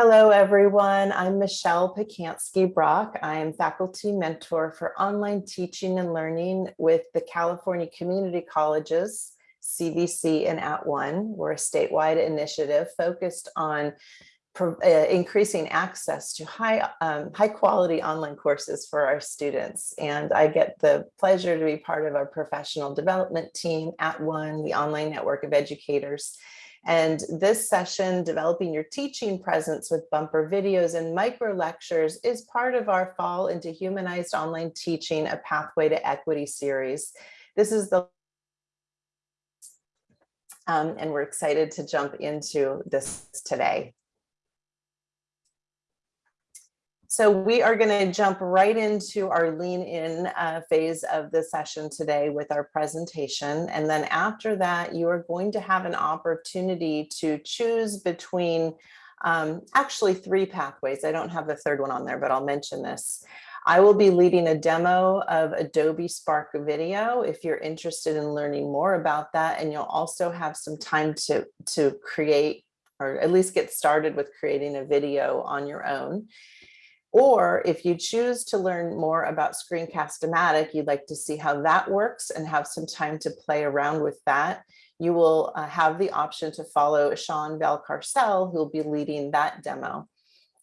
Hello, everyone. I'm Michelle Pacansky Brock. I am faculty mentor for online teaching and learning with the California Community Colleges, CVC and At One. We're a statewide initiative focused on uh, increasing access to high, um, high quality online courses for our students. And I get the pleasure to be part of our professional development team at One, the online network of educators. And this session, Developing Your Teaching Presence with Bumper Videos and Micro Lectures is part of our Fall into Humanized Online Teaching, a Pathway to Equity series. This is the um, and we're excited to jump into this today. So we are going to jump right into our lean in uh, phase of the session today with our presentation. And then after that, you are going to have an opportunity to choose between um, actually three pathways. I don't have the third one on there, but I'll mention this. I will be leading a demo of Adobe Spark video if you're interested in learning more about that. And you'll also have some time to, to create or at least get started with creating a video on your own. Or if you choose to learn more about Screencast-O-Matic, you'd like to see how that works and have some time to play around with that, you will uh, have the option to follow Sean Valcarcel, who will be leading that demo.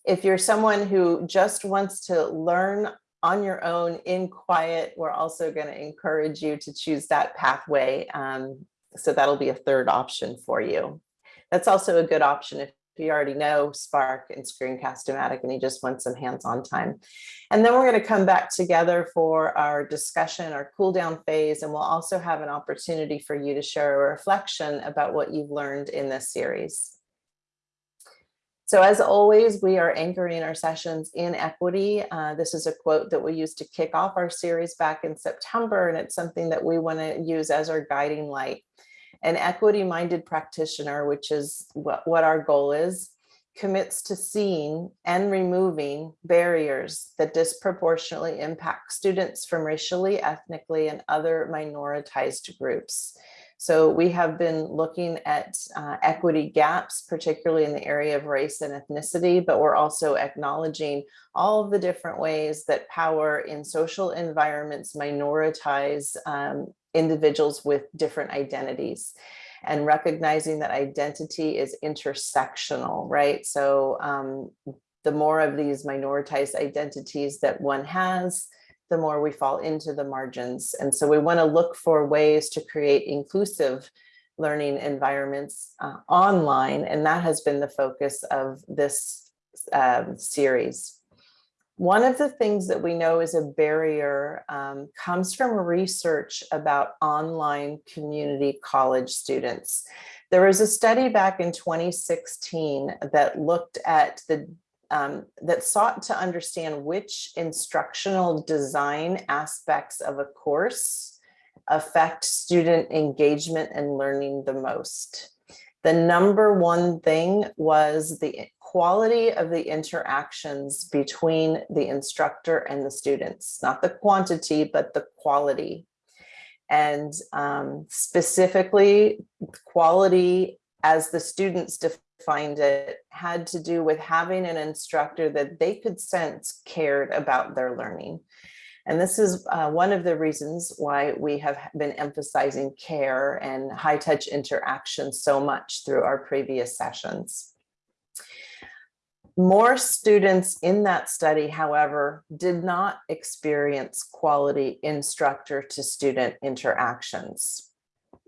If you're someone who just wants to learn on your own in quiet, we're also going to encourage you to choose that pathway. Um, so that'll be a third option for you. That's also a good option if you already know Spark and Screencast-O-Matic and you just want some hands-on time. And then we're going to come back together for our discussion, our cool down phase, and we'll also have an opportunity for you to share a reflection about what you've learned in this series. So as always, we are anchoring our sessions in equity. Uh, this is a quote that we used to kick off our series back in September, and it's something that we want to use as our guiding light an equity-minded practitioner, which is what, what our goal is, commits to seeing and removing barriers that disproportionately impact students from racially, ethnically, and other minoritized groups. So we have been looking at uh, equity gaps, particularly in the area of race and ethnicity, but we're also acknowledging all of the different ways that power in social environments minoritize um, individuals with different identities and recognizing that identity is intersectional, right? So um, the more of these minoritized identities that one has, the more we fall into the margins. And so we wanna look for ways to create inclusive learning environments uh, online. And that has been the focus of this um, series. One of the things that we know is a barrier um, comes from research about online community college students. There was a study back in 2016 that looked at the um, that sought to understand which instructional design aspects of a course affect student engagement and learning the most. The number one thing was the quality of the interactions between the instructor and the students, not the quantity, but the quality. And um, specifically quality as the students defined it had to do with having an instructor that they could sense cared about their learning. And this is uh, one of the reasons why we have been emphasizing care and high touch interaction so much through our previous sessions. More students in that study, however, did not experience quality instructor to student interactions.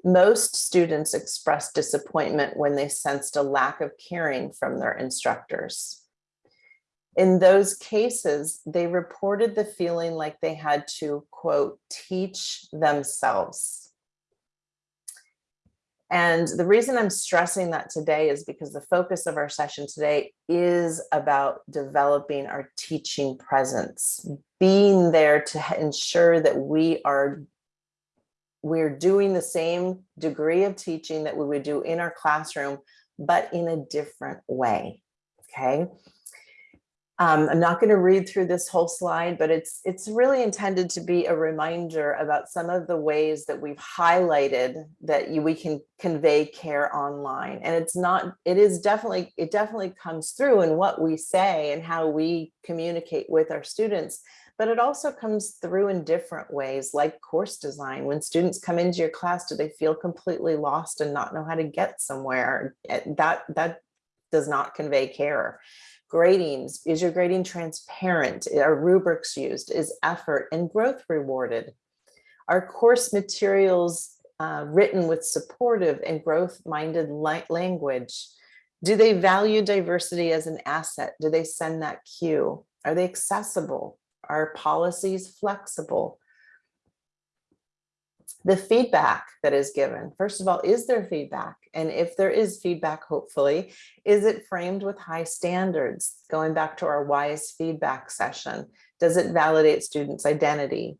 Most students expressed disappointment when they sensed a lack of caring from their instructors. In those cases, they reported the feeling like they had to, quote, teach themselves and the reason I'm stressing that today is because the focus of our session today is about developing our teaching presence, being there to ensure that we are we're doing the same degree of teaching that we would do in our classroom, but in a different way, okay? Um, I'm not going to read through this whole slide, but it's it's really intended to be a reminder about some of the ways that we've highlighted that you, we can convey care online. And it's not, it is definitely, it definitely comes through in what we say and how we communicate with our students, but it also comes through in different ways like course design. When students come into your class, do they feel completely lost and not know how to get somewhere? Eh, that, that does not convey care. Gradings, is your grading transparent? Are rubrics used? Is effort and growth rewarded? Are course materials uh, written with supportive and growth-minded language? Do they value diversity as an asset? Do they send that cue? Are they accessible? Are policies flexible? The feedback that is given. First of all, is there feedback? And if there is feedback, hopefully, is it framed with high standards? Going back to our WISE feedback session, does it validate students' identity?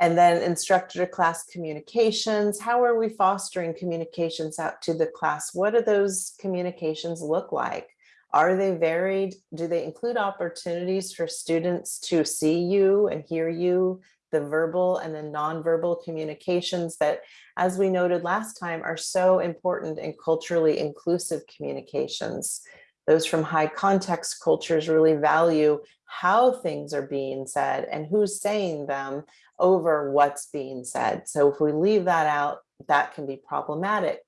And then instructor to class communications, how are we fostering communications out to the class? What do those communications look like? Are they varied? Do they include opportunities for students to see you and hear you the verbal and the nonverbal communications that, as we noted last time, are so important in culturally inclusive communications. Those from high context cultures really value how things are being said and who's saying them over what's being said. So if we leave that out, that can be problematic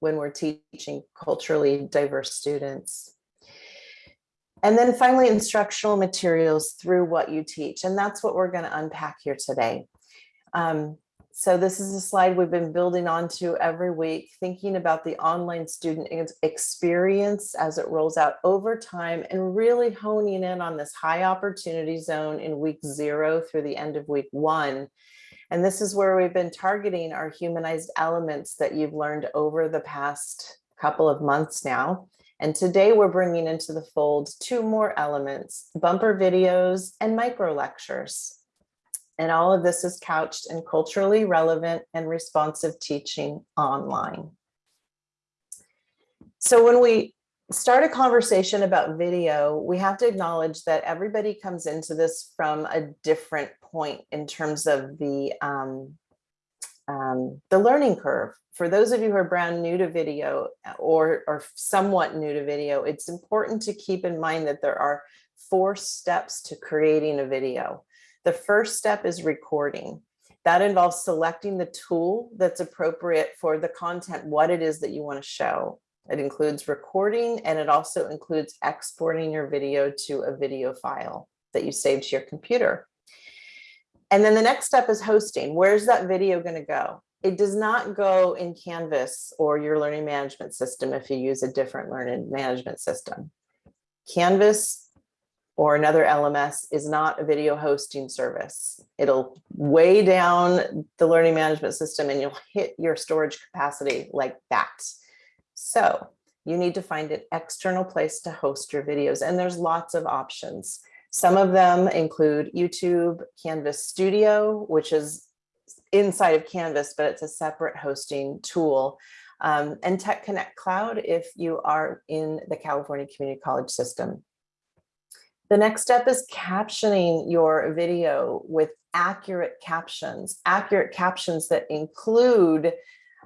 when we're teaching culturally diverse students. And then finally, instructional materials through what you teach. And that's what we're going to unpack here today. Um, so this is a slide we've been building onto every week, thinking about the online student experience as it rolls out over time and really honing in on this high opportunity zone in week zero through the end of week one. And this is where we've been targeting our humanized elements that you've learned over the past couple of months now. And today we're bringing into the fold two more elements, bumper videos and micro lectures. And all of this is couched in culturally relevant and responsive teaching online. So when we start a conversation about video, we have to acknowledge that everybody comes into this from a different point in terms of the, um, um, the learning curve for those of you who are brand new to video uh, or, or somewhat new to video, it's important to keep in mind that there are four steps to creating a video. The first step is recording. That involves selecting the tool that's appropriate for the content, what it is that you want to show. It includes recording and it also includes exporting your video to a video file that you save to your computer. And then the next step is hosting. Where's that video going to go? it does not go in Canvas or your learning management system if you use a different learning management system. Canvas or another LMS is not a video hosting service. It'll weigh down the learning management system and you'll hit your storage capacity like that. So you need to find an external place to host your videos and there's lots of options. Some of them include YouTube, Canvas Studio, which is inside of Canvas, but it's a separate hosting tool. Um, and Tech Connect Cloud if you are in the California Community College system. The next step is captioning your video with accurate captions, accurate captions that include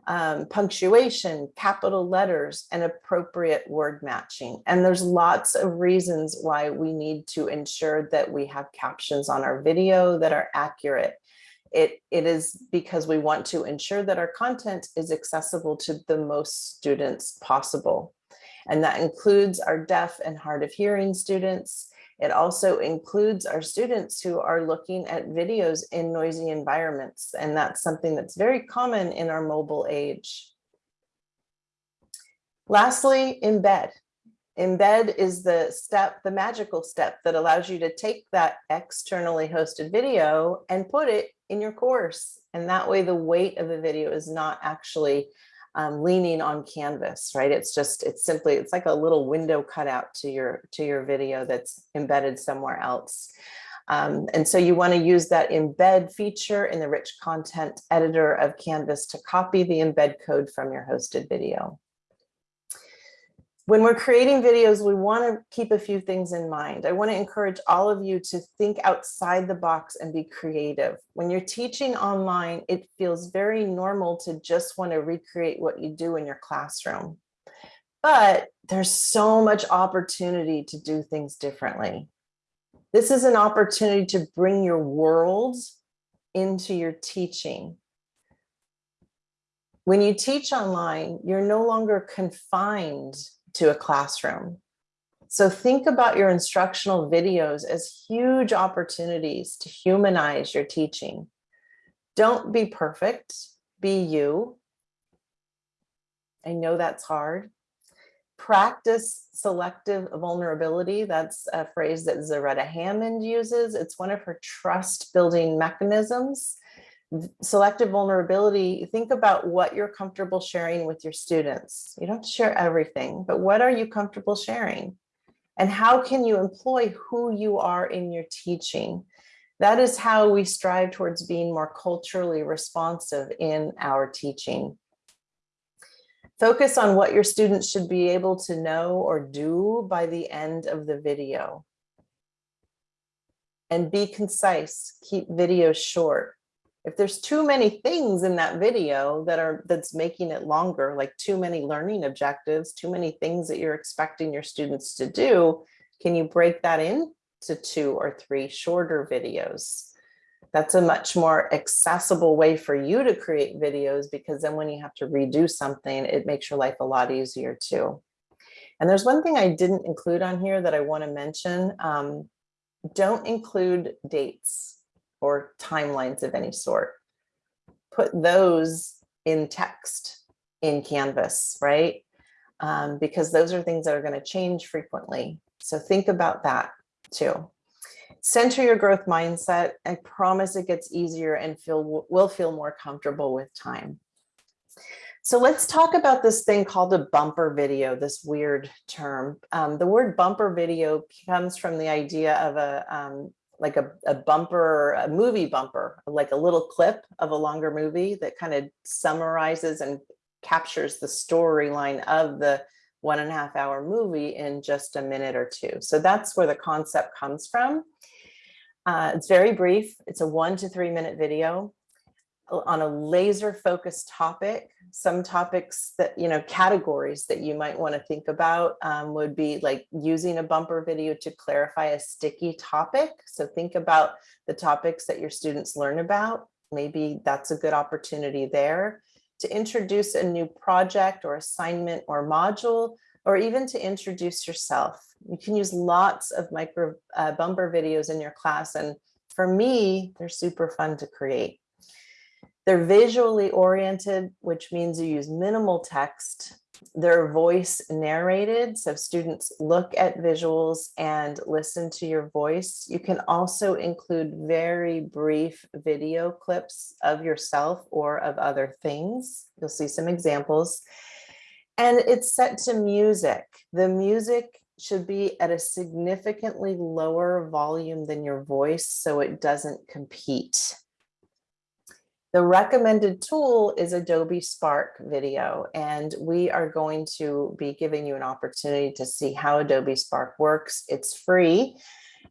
um, punctuation, capital letters, and appropriate word matching. And there's lots of reasons why we need to ensure that we have captions on our video that are accurate. It, it is because we want to ensure that our content is accessible to the most students possible. And that includes our deaf and hard of hearing students. It also includes our students who are looking at videos in noisy environments. And that's something that's very common in our mobile age. Lastly, embed. Embed is the step, the magical step that allows you to take that externally hosted video and put it in your course. And that way the weight of the video is not actually um, leaning on canvas, right? It's just, it's simply, it's like a little window cutout to your, to your video that's embedded somewhere else. Um, and so you want to use that embed feature in the rich content editor of Canvas to copy the embed code from your hosted video. When we're creating videos, we want to keep a few things in mind. I want to encourage all of you to think outside the box and be creative. When you're teaching online, it feels very normal to just want to recreate what you do in your classroom. But there's so much opportunity to do things differently. This is an opportunity to bring your world into your teaching. When you teach online, you're no longer confined to a classroom. So think about your instructional videos as huge opportunities to humanize your teaching. Don't be perfect, be you. I know that's hard. Practice selective vulnerability. That's a phrase that Zaretta Hammond uses. It's one of her trust building mechanisms selective vulnerability, think about what you're comfortable sharing with your students. You don't share everything, but what are you comfortable sharing? And how can you employ who you are in your teaching? That is how we strive towards being more culturally responsive in our teaching. Focus on what your students should be able to know or do by the end of the video. And be concise, keep videos short. If there's too many things in that video that are that's making it longer, like too many learning objectives, too many things that you're expecting your students to do, can you break that into two or three shorter videos? That's a much more accessible way for you to create videos because then when you have to redo something, it makes your life a lot easier too. And there's one thing I didn't include on here that I want to mention. Um, don't include dates or timelines of any sort. Put those in text in Canvas, right? Um, because those are things that are going to change frequently. So think about that too. Center your growth mindset. I promise it gets easier and feel will feel more comfortable with time. So let's talk about this thing called a bumper video, this weird term. Um, the word bumper video comes from the idea of a, um, like a, a bumper, a movie bumper, like a little clip of a longer movie that kind of summarizes and captures the storyline of the one and a half hour movie in just a minute or two. So that's where the concept comes from. Uh, it's very brief. It's a one to three minute video on a laser focused topic some topics that you know categories that you might want to think about um, would be like using a bumper video to clarify a sticky topic. So think about the topics that your students learn about. Maybe that's a good opportunity there. To introduce a new project or assignment or module or even to introduce yourself. You can use lots of micro uh, bumper videos in your class and for me they're super fun to create they're visually oriented, which means you use minimal text. They're voice narrated, so students look at visuals and listen to your voice. You can also include very brief video clips of yourself or of other things. You'll see some examples. And it's set to music. The music should be at a significantly lower volume than your voice so it doesn't compete. The recommended tool is Adobe Spark Video, and we are going to be giving you an opportunity to see how Adobe Spark works. It's free.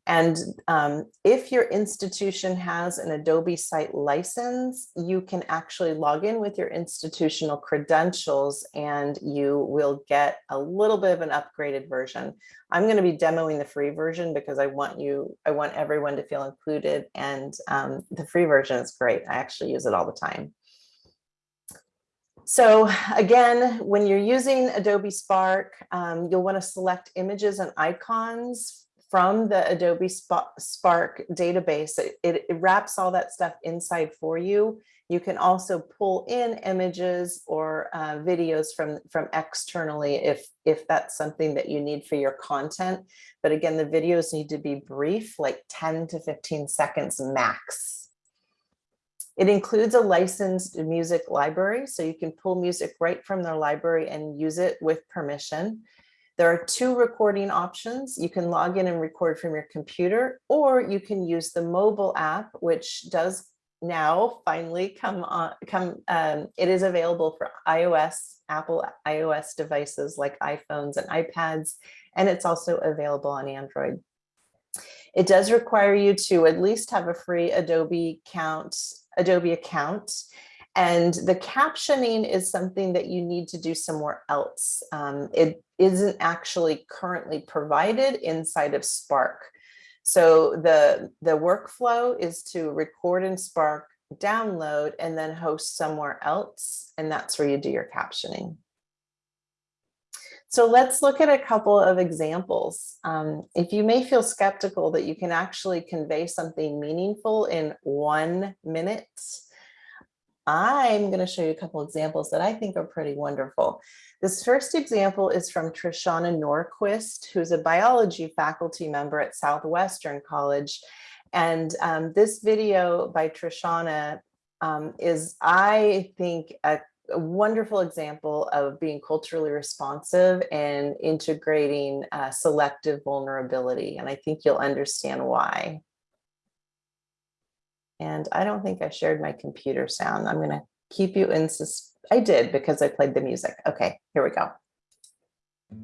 And um, if your institution has an Adobe site license, you can actually log in with your institutional credentials and you will get a little bit of an upgraded version. I'm going to be demoing the free version because I want you, I want everyone to feel included and um, the free version is great. I actually use it all the time. So again, when you're using Adobe Spark, um, you'll want to select images and icons from the Adobe Spark database. It, it, wraps all that stuff inside for you. You can also pull in images or uh, videos from, from externally if, if that's something that you need for your content. But again, the videos need to be brief, like 10 to 15 seconds max. It includes a licensed music library, so you can pull music right from their library and use it with permission. There are two recording options. You can log in and record from your computer, or you can use the mobile app, which does now finally come on, come, um, it is available for iOS Apple iOS devices like iPhones and iPads, and it's also available on Android. It does require you to at least have a free Adobe account, Adobe account. And the captioning is something that you need to do somewhere else. Um, it isn't actually currently provided inside of Spark. So the, the workflow is to record in Spark, download, and then host somewhere else. And that's where you do your captioning. So let's look at a couple of examples. Um, if you may feel skeptical that you can actually convey something meaningful in one minute, I'm going to show you a couple examples that I think are pretty wonderful. This first example is from Trishana Norquist, who's a biology faculty member at Southwestern College. And um, this video by Trishana um, is, I think, a a wonderful example of being culturally responsive and integrating uh, selective vulnerability. And I think you'll understand why. And I don't think I shared my computer sound. I'm gonna keep you in sus I did because I played the music. Okay, here we go.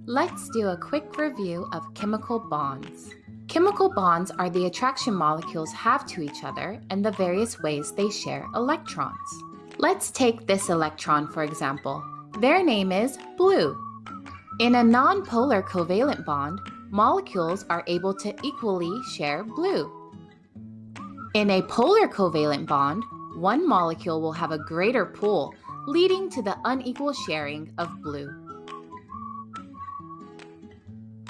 Let's do a quick review of chemical bonds. Chemical bonds are the attraction molecules have to each other and the various ways they share electrons. Let's take this electron for example. Their name is blue. In a nonpolar covalent bond, molecules are able to equally share blue. In a polar covalent bond, one molecule will have a greater pull, leading to the unequal sharing of blue.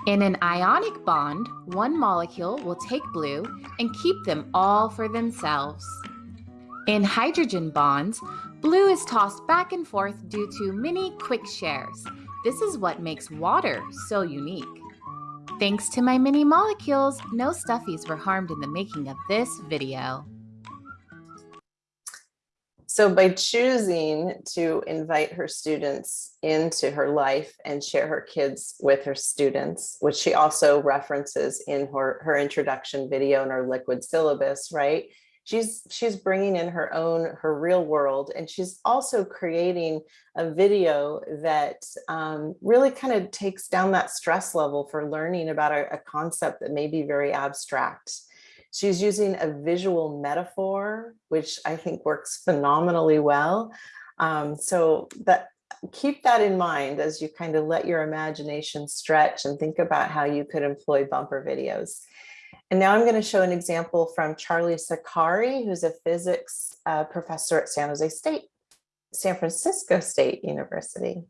In an ionic bond, one molecule will take blue and keep them all for themselves. In hydrogen bonds, blue is tossed back and forth due to many quick shares. This is what makes water so unique. Thanks to my mini molecules, no stuffies were harmed in the making of this video. So by choosing to invite her students into her life and share her kids with her students, which she also references in her, her introduction video in her liquid syllabus, right? She's she's bringing in her own her real world and she's also creating a video that um, really kind of takes down that stress level for learning about a, a, concept that may be very abstract. She's using a visual metaphor which i think works phenomenally well. Um, so that keep that in mind as you kind of let your imagination stretch and think about how you could employ bumper videos and now I'm going to show an example from Charlie Sakari, who's a physics uh, professor at San Jose State, San Francisco State University.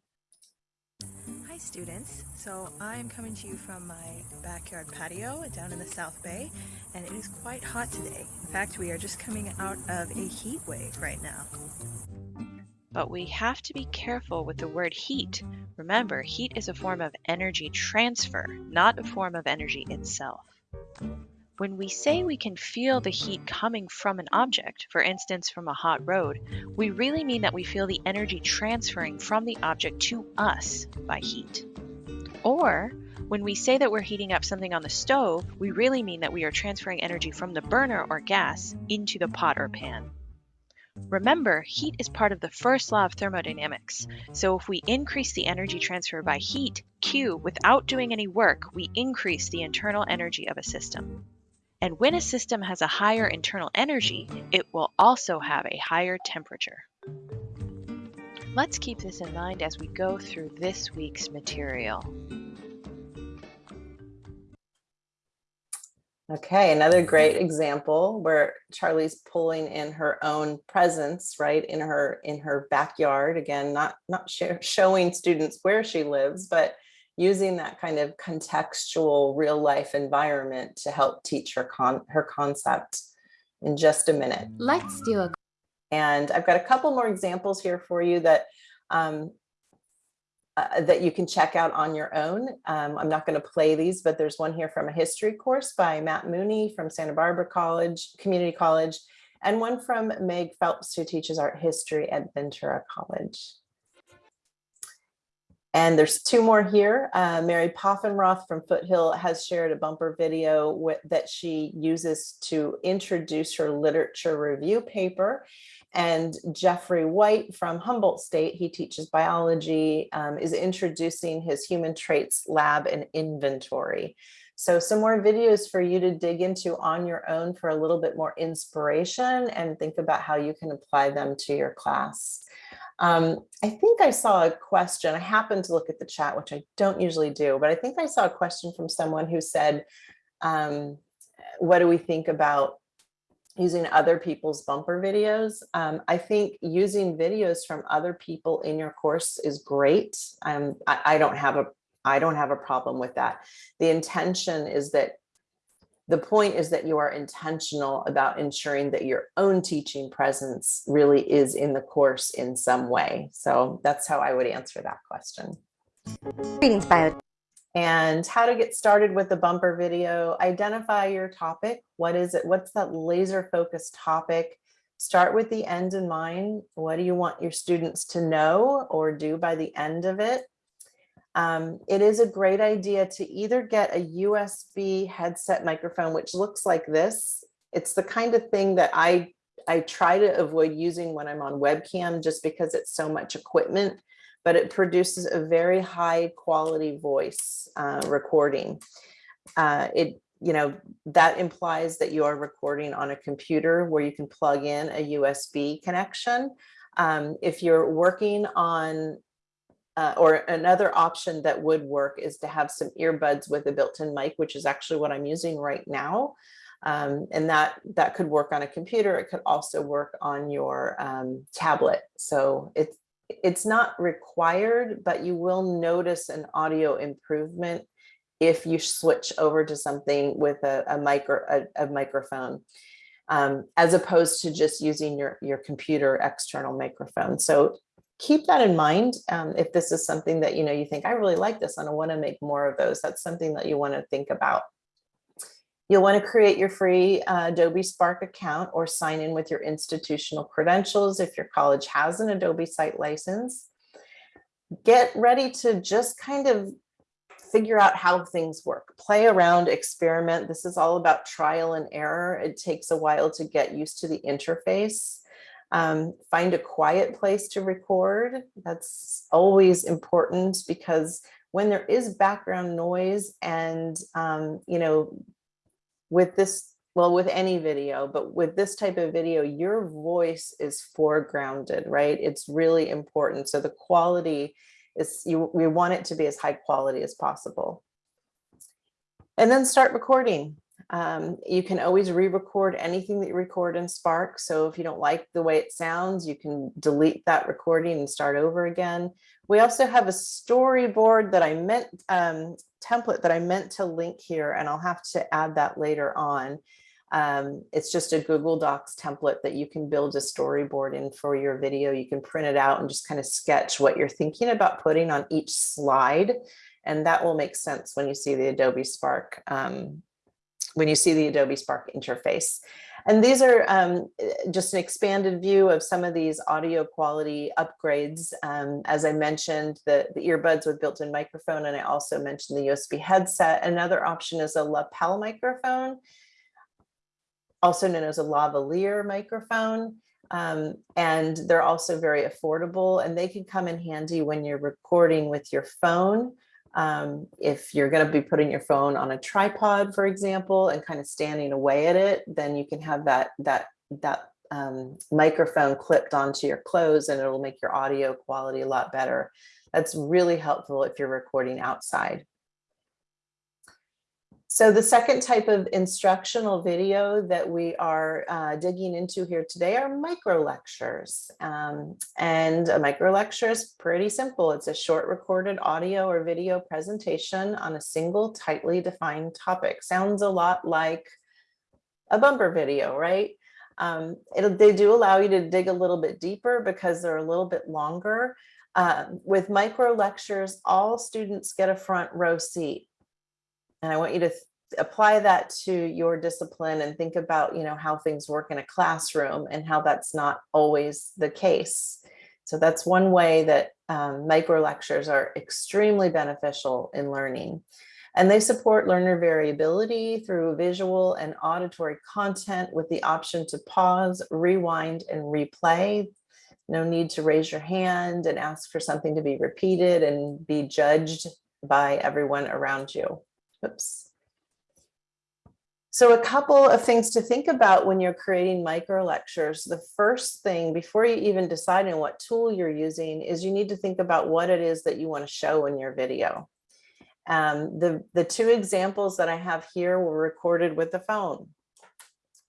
Hi students, so I'm coming to you from my backyard patio down in the South Bay and it is quite hot today. In fact, we are just coming out of a heat wave right now. But we have to be careful with the word heat. Remember, heat is a form of energy transfer, not a form of energy itself. When we say we can feel the heat coming from an object, for instance from a hot road, we really mean that we feel the energy transferring from the object to us by heat. Or, when we say that we're heating up something on the stove, we really mean that we are transferring energy from the burner or gas into the pot or pan. Remember, heat is part of the first law of thermodynamics. So if we increase the energy transfer by heat, Q, without doing any work, we increase the internal energy of a system. And when a system has a higher internal energy, it will also have a higher temperature. Let's keep this in mind as we go through this week's material. Okay, another great example where Charlie's pulling in her own presence, right, in her in her backyard. Again, not not showing students where she lives, but using that kind of contextual real life environment to help teach her con her concept in just a minute. Let's do a and I've got a couple more examples here for you that um, uh, that you can check out on your own. Um, I'm not going to play these, but there's one here from a history course by Matt Mooney from Santa Barbara College, Community College, and one from Meg Phelps, who teaches art history at Ventura College. And there's two more here. Uh, Mary Poffenroth from Foothill has shared a bumper video that she uses to introduce her literature review paper. and Jeffrey White from Humboldt State, he teaches biology, um, is introducing his human traits lab and inventory. So some more videos for you to dig into on your own for a little bit more inspiration and think about how you can apply them to your class. Um, I think I saw a question. I happened to look at the chat, which I don't usually do, but I think I saw a question from someone who said, um, what do we think about using other people's bumper videos? Um, I think using videos from other people in your course is great. Um, I, I don't have a I don't have a problem with that. The intention is that the point is that you are intentional about ensuring that your own teaching presence really is in the course in some way. So that's how I would answer that question. Greetings, bio. And how to get started with the bumper video, identify your topic. What is it? What's that laser focused topic? Start with the end in mind. What do you want your students to know or do by the end of it? Um, it is a great idea to either get a USB headset microphone, which looks like this. It's the kind of thing that I, I try to avoid using when I'm on webcam just because it's so much equipment, but it produces a very high quality voice uh, recording. Uh, it, you know, that implies that you are recording on a computer where you can plug in a USB connection. Um, if you're working on uh, or another option that would work is to have some earbuds with a built-in mic, which is actually what I'm using right now. Um, and that that could work on a computer. It could also work on your um, tablet. So it's it's not required, but you will notice an audio improvement if you switch over to something with a, a micro a, a microphone. Um, as opposed to just using your, your computer external microphone. So keep that in mind. Um, if this is something that, you know, you think, I really like this and I want to make more of those, that's something that you want to think about. You'll want to create your free uh, Adobe Spark account or sign in with your institutional credentials if your college has an Adobe site license. Get ready to just kind of figure out how things work. Play around, experiment. This is all about trial and error. It takes a while to get used to the interface. Um, find a quiet place to record. That's always important because when there is background noise and, um, you know, with this, well, with any video, but with this type of video, your voice is foregrounded, right? It's really important. So the quality is, you, we want it to be as high quality as possible. And then start recording. Um, you can always re-record anything that you record in Spark. So if you don't like the way it sounds, you can delete that recording and start over again. We also have a storyboard that I meant, um, template that I meant to link here, and I'll have to add that later on. Um, it's just a Google Docs template that you can build a storyboard in for your video. You can print it out and just kind of sketch what you're thinking about putting on each slide. And that will make sense when you see the Adobe Spark um, when you see the Adobe Spark interface. And these are um, just an expanded view of some of these audio quality upgrades. Um, as I mentioned, the, the earbuds with built-in microphone, and I also mentioned the USB headset. Another option is a lapel microphone, also known as a lavalier microphone. Um, and they're also very affordable and they can come in handy when you're recording with your phone um, if you're going to be putting your phone on a tripod, for example, and kind of standing away at it, then you can have that that that um, microphone clipped onto your clothes and it'll make your audio quality a lot better. That's really helpful if you're recording outside. So the second type of instructional video that we are uh, digging into here today are micro lectures. Um, and a micro lecture is pretty simple. It's a short recorded audio or video presentation on a single tightly defined topic. Sounds a lot like a bumper video, right? Um, they do allow you to dig a little bit deeper because they're a little bit longer. Uh, with micro lectures, all students get a front row seat and I want you to apply that to your discipline and think about, you know, how things work in a classroom and how that's not always the case. So that's one way that um, micro lectures are extremely beneficial in learning. And they support learner variability through visual and auditory content with the option to pause, rewind, and replay. No need to raise your hand and ask for something to be repeated and be judged by everyone around you. Oops. So a couple of things to think about when you're creating micro lectures. The first thing before you even decide on what tool you're using is you need to think about what it is that you want to show in your video. Um, the, the two examples that I have here were recorded with the phone.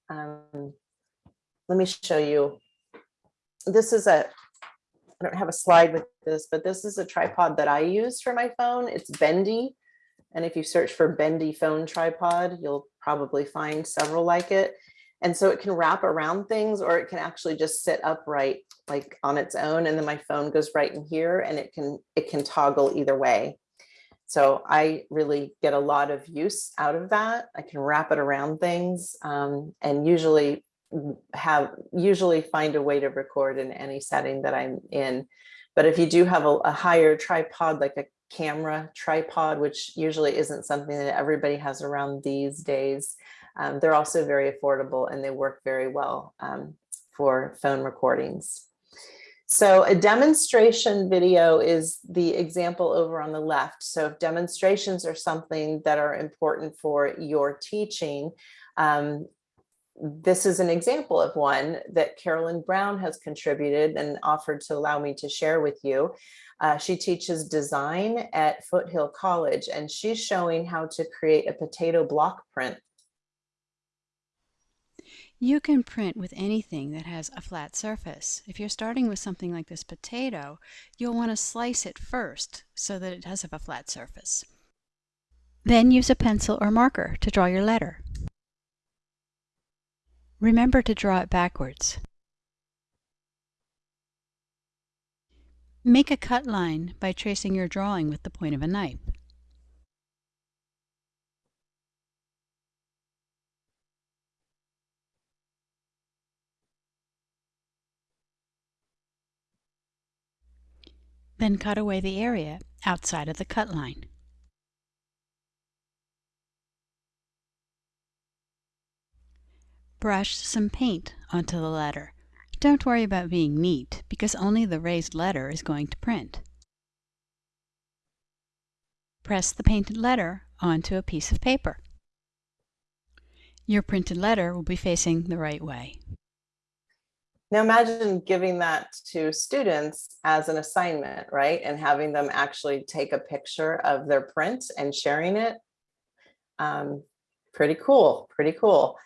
Um, let me show you. This is a, I don't have a slide with this, but this is a tripod that I use for my phone. It's bendy. And if you search for bendy phone tripod, you'll probably find several like it. And so it can wrap around things or it can actually just sit upright like on its own. And then my phone goes right in here and it can it can toggle either way. So I really get a lot of use out of that. I can wrap it around things um, and usually have usually find a way to record in any setting that I'm in. But if you do have a, a higher tripod, like a camera tripod, which usually isn't something that everybody has around these days. Um, they're also very affordable and they work very well um, for phone recordings. So a demonstration video is the example over on the left. So if demonstrations are something that are important for your teaching, um, this is an example of one that Carolyn Brown has contributed and offered to allow me to share with you. Uh, she teaches design at Foothill College and she's showing how to create a potato block print. You can print with anything that has a flat surface. If you're starting with something like this potato, you'll want to slice it first so that it does have a flat surface. Then use a pencil or marker to draw your letter. Remember to draw it backwards. Make a cut line by tracing your drawing with the point of a knife. Then cut away the area outside of the cut line. Brush some paint onto the letter. Don't worry about being neat, because only the raised letter is going to print. Press the painted letter onto a piece of paper. Your printed letter will be facing the right way. Now imagine giving that to students as an assignment, right? And having them actually take a picture of their print and sharing it. Um, pretty cool, pretty cool.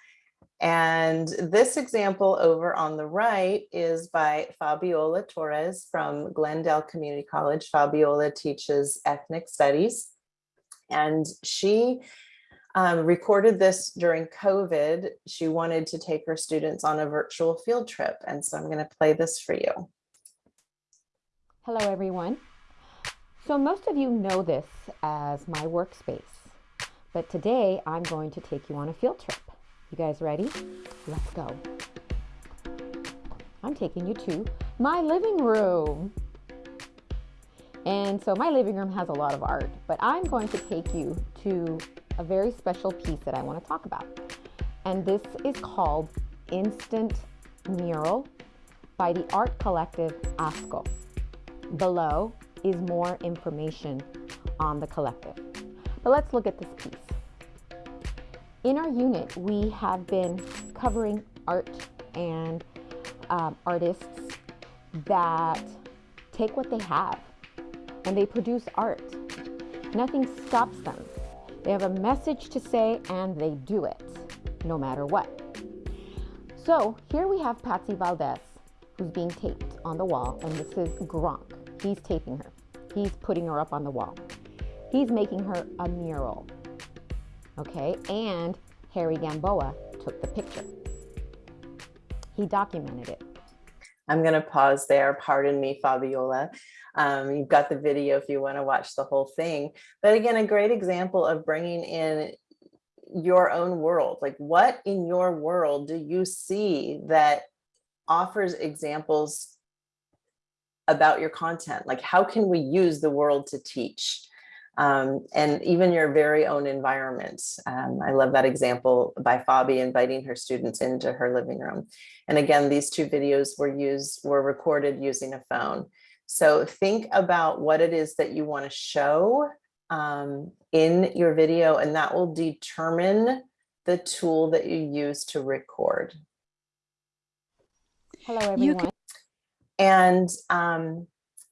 And this example over on the right is by Fabiola Torres from Glendale Community College. Fabiola teaches ethnic studies and she um, recorded this during COVID. She wanted to take her students on a virtual field trip. And so I'm gonna play this for you. Hello, everyone. So most of you know this as my workspace, but today I'm going to take you on a field trip. You guys ready? Let's go. I'm taking you to my living room. And so my living room has a lot of art, but I'm going to take you to a very special piece that I want to talk about. And this is called Instant Mural by the art collective ASCO. Below is more information on the collective. But let's look at this piece. In our unit, we have been covering art and um, artists that take what they have and they produce art. Nothing stops them. They have a message to say and they do it, no matter what. So here we have Patssi Valdez, who's being taped on the wall, and this is Gronk. He's taping her. He's putting her up on the wall. He's making her a mural okay? And Harry Gamboa took the picture. He documented it. I'm going to pause there. Pardon me, Fabiola. Um, you've got the video if you want to watch the whole thing. But again, a great example of bringing in your own world. Like what in your world do you see that offers examples about your content? Like how can we use the world to teach? Um, and even your very own environment. Um, I love that example by Fabi inviting her students into her living room. And again, these two videos were used, were recorded using a phone. So think about what it is that you want to show um, in your video, and that will determine the tool that you use to record. Hello, everyone. And um,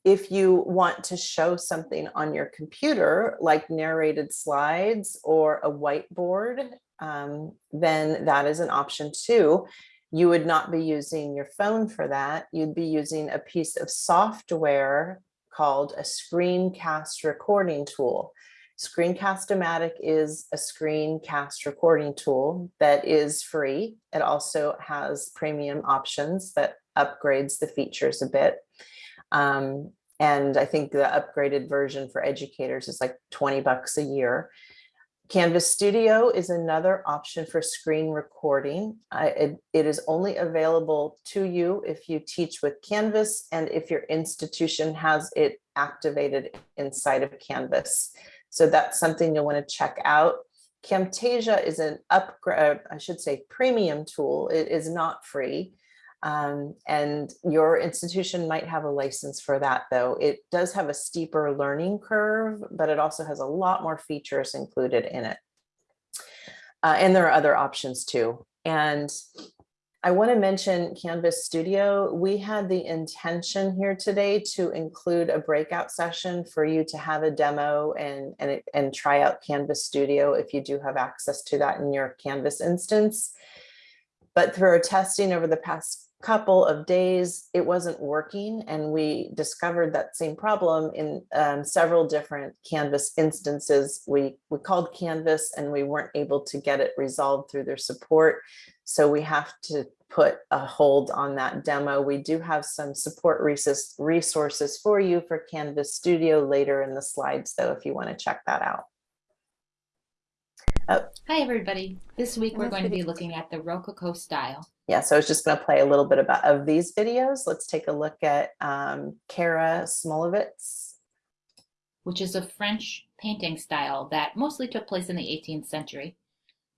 if you want to show something on your computer, like narrated slides or a whiteboard, um, then that is an option too. You would not be using your phone for that. You'd be using a piece of software called a screencast recording tool. Screencast-O-Matic is a screencast recording tool that is free. It also has premium options that upgrades the features a bit. Um, and I think the upgraded version for educators is like 20 bucks a year. Canvas Studio is another option for screen recording. Uh, it, it is only available to you if you teach with Canvas and if your institution has it activated inside of Canvas. So that's something you'll want to check out. Camtasia is an upgrade, I should say premium tool. It is not free. Um, and your institution might have a license for that though. It does have a steeper learning curve, but it also has a lot more features included in it. Uh, and there are other options too. And I want to mention Canvas Studio. We had the intention here today to include a breakout session for you to have a demo and, and, and try out Canvas Studio if you do have access to that in your Canvas instance. But through our testing over the past couple of days, it wasn't working. And we discovered that same problem in um, several different Canvas instances. We, we called Canvas and we weren't able to get it resolved through their support. So we have to put a hold on that demo. We do have some support resources for you for Canvas Studio later in the slides, though, if you want to check that out. Oh. Hi, everybody. This week we're going to be looking at the Rococo style yeah, so I was just going to play a little bit about of these videos. Let's take a look at um, Kara Smolovitz. Which is a French painting style that mostly took place in the 18th century.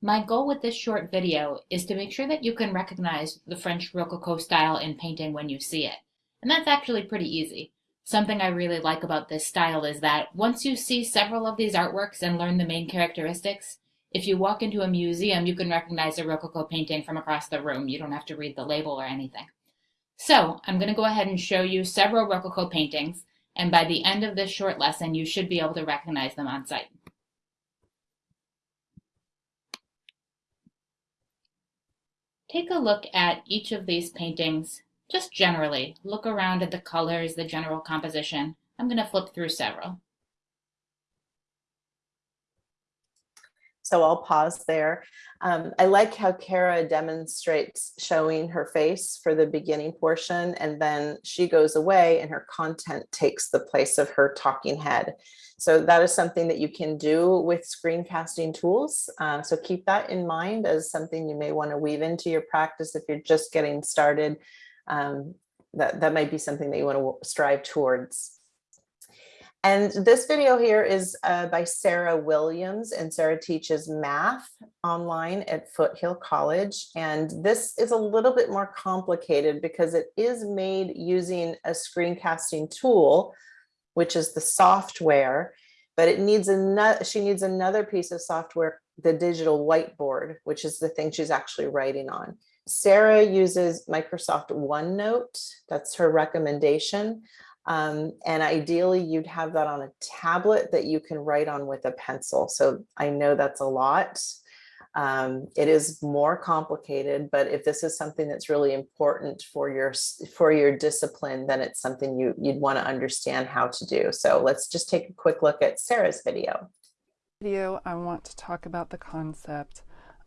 My goal with this short video is to make sure that you can recognize the French Rococo style in painting when you see it. And that's actually pretty easy. Something I really like about this style is that once you see several of these artworks and learn the main characteristics, if you walk into a museum, you can recognize a Rococo painting from across the room. You don't have to read the label or anything. So I'm going to go ahead and show you several Rococo paintings, and by the end of this short lesson, you should be able to recognize them on sight. Take a look at each of these paintings, just generally. Look around at the colors, the general composition. I'm going to flip through several. So I'll pause there. Um, I like how Kara demonstrates showing her face for the beginning portion and then she goes away and her content takes the place of her talking head. So that is something that you can do with screencasting tools. Uh, so keep that in mind as something you may want to weave into your practice if you're just getting started. Um, that, that might be something that you want to strive towards. And this video here is uh, by Sarah Williams and Sarah teaches math online at Foothill College. And this is a little bit more complicated because it is made using a screencasting tool, which is the software, but it needs another, she needs another piece of software, the digital whiteboard, which is the thing she's actually writing on. Sarah uses Microsoft OneNote, that's her recommendation. Um, and ideally you'd have that on a tablet that you can write on with a pencil. So I know that's a lot. Um, it is more complicated, but if this is something that's really important for your for your discipline, then it's something you, you'd want to understand how to do. So let's just take a quick look at Sarah's video. Video, I want to talk about the concept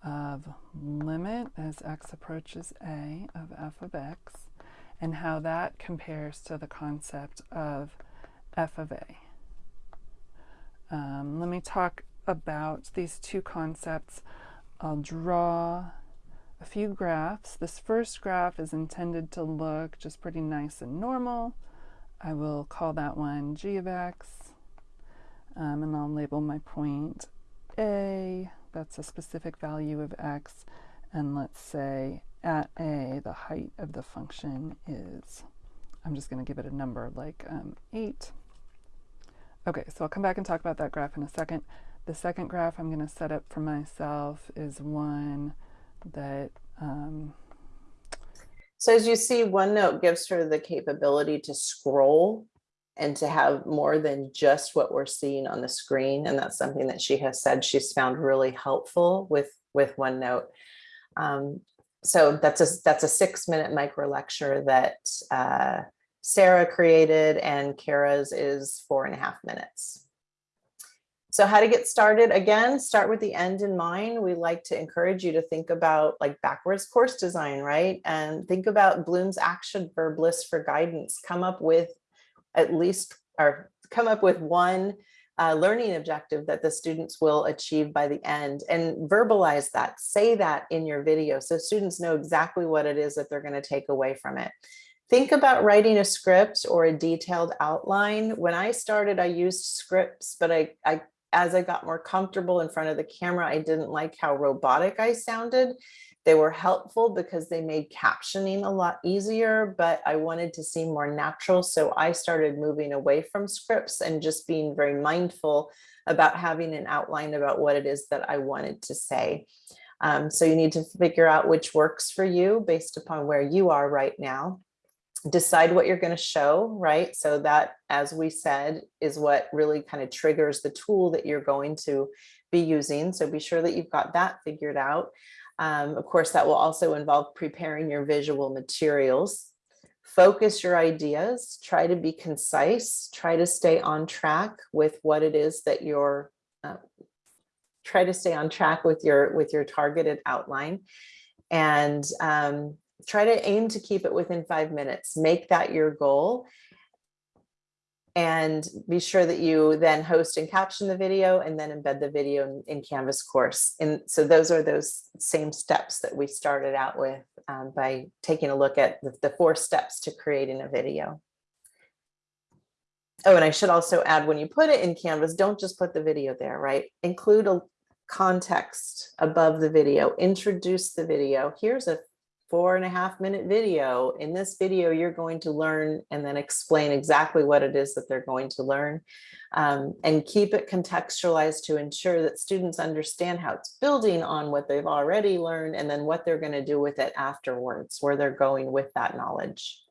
of limit as x approaches a of f of x and how that compares to the concept of f of a. Um, let me talk about these two concepts. I'll draw a few graphs. This first graph is intended to look just pretty nice and normal. I will call that one g of x. Um, and I'll label my point A, that's a specific value of x, and let's say at a, the height of the function is, I'm just going to give it a number like um, 8. Okay, so I'll come back and talk about that graph in a second. The second graph I'm going to set up for myself is one that um, So as you see, OneNote gives her the capability to scroll and to have more than just what we're seeing on the screen. And that's something that she has said she's found really helpful with, with OneNote. Um, so that's a, that's a six minute micro lecture that uh, Sarah created and Kara's is four and a half minutes. So how to get started, again, start with the end in mind. We like to encourage you to think about like backwards course design, right? And think about Bloom's action verb list for guidance. Come up with at least, or come up with one uh, learning objective that the students will achieve by the end and verbalize that, say that in your video so students know exactly what it is that they're gonna take away from it. Think about writing a script or a detailed outline. When I started, I used scripts, but I, I as I got more comfortable in front of the camera, I didn't like how robotic I sounded. They were helpful because they made captioning a lot easier, but I wanted to seem more natural. So I started moving away from scripts and just being very mindful about having an outline about what it is that I wanted to say. Um, so you need to figure out which works for you based upon where you are right now decide what you're going to show, right? So that, as we said, is what really kind of triggers the tool that you're going to be using. So be sure that you've got that figured out. Um, of course, that will also involve preparing your visual materials. Focus your ideas, try to be concise, try to stay on track with what it is that you're, uh, try to stay on track with your, with your targeted outline. And um, try to aim to keep it within five minutes. Make that your goal. And be sure that you then host and caption the video and then embed the video in, in Canvas course. And so those are those same steps that we started out with um, by taking a look at the, the four steps to creating a video. Oh, and I should also add when you put it in Canvas, don't just put the video there, right? Include a context above the video, introduce the video. Here's a four and a half minute video. In this video, you're going to learn and then explain exactly what it is that they're going to learn um, and keep it contextualized to ensure that students understand how it's building on what they've already learned and then what they're going to do with it afterwards, where they're going with that knowledge.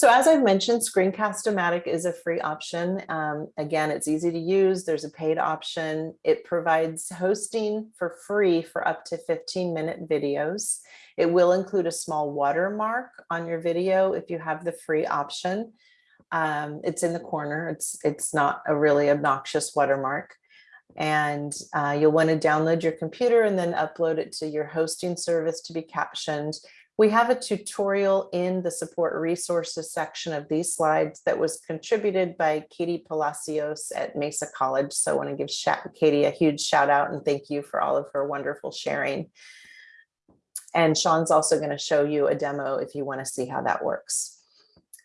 So as I've mentioned, Screencast-O-Matic is a free option. Um, again, it's easy to use. There's a paid option. It provides hosting for free for up to 15 minute videos. It will include a small watermark on your video if you have the free option. Um, it's in the corner. It's, it's not a really obnoxious watermark. And uh, you'll want to download your computer and then upload it to your hosting service to be captioned. We have a tutorial in the support resources section of these slides that was contributed by Katie Palacios at Mesa College. So I want to give Katie a huge shout out and thank you for all of her wonderful sharing. And Sean's also going to show you a demo if you want to see how that works.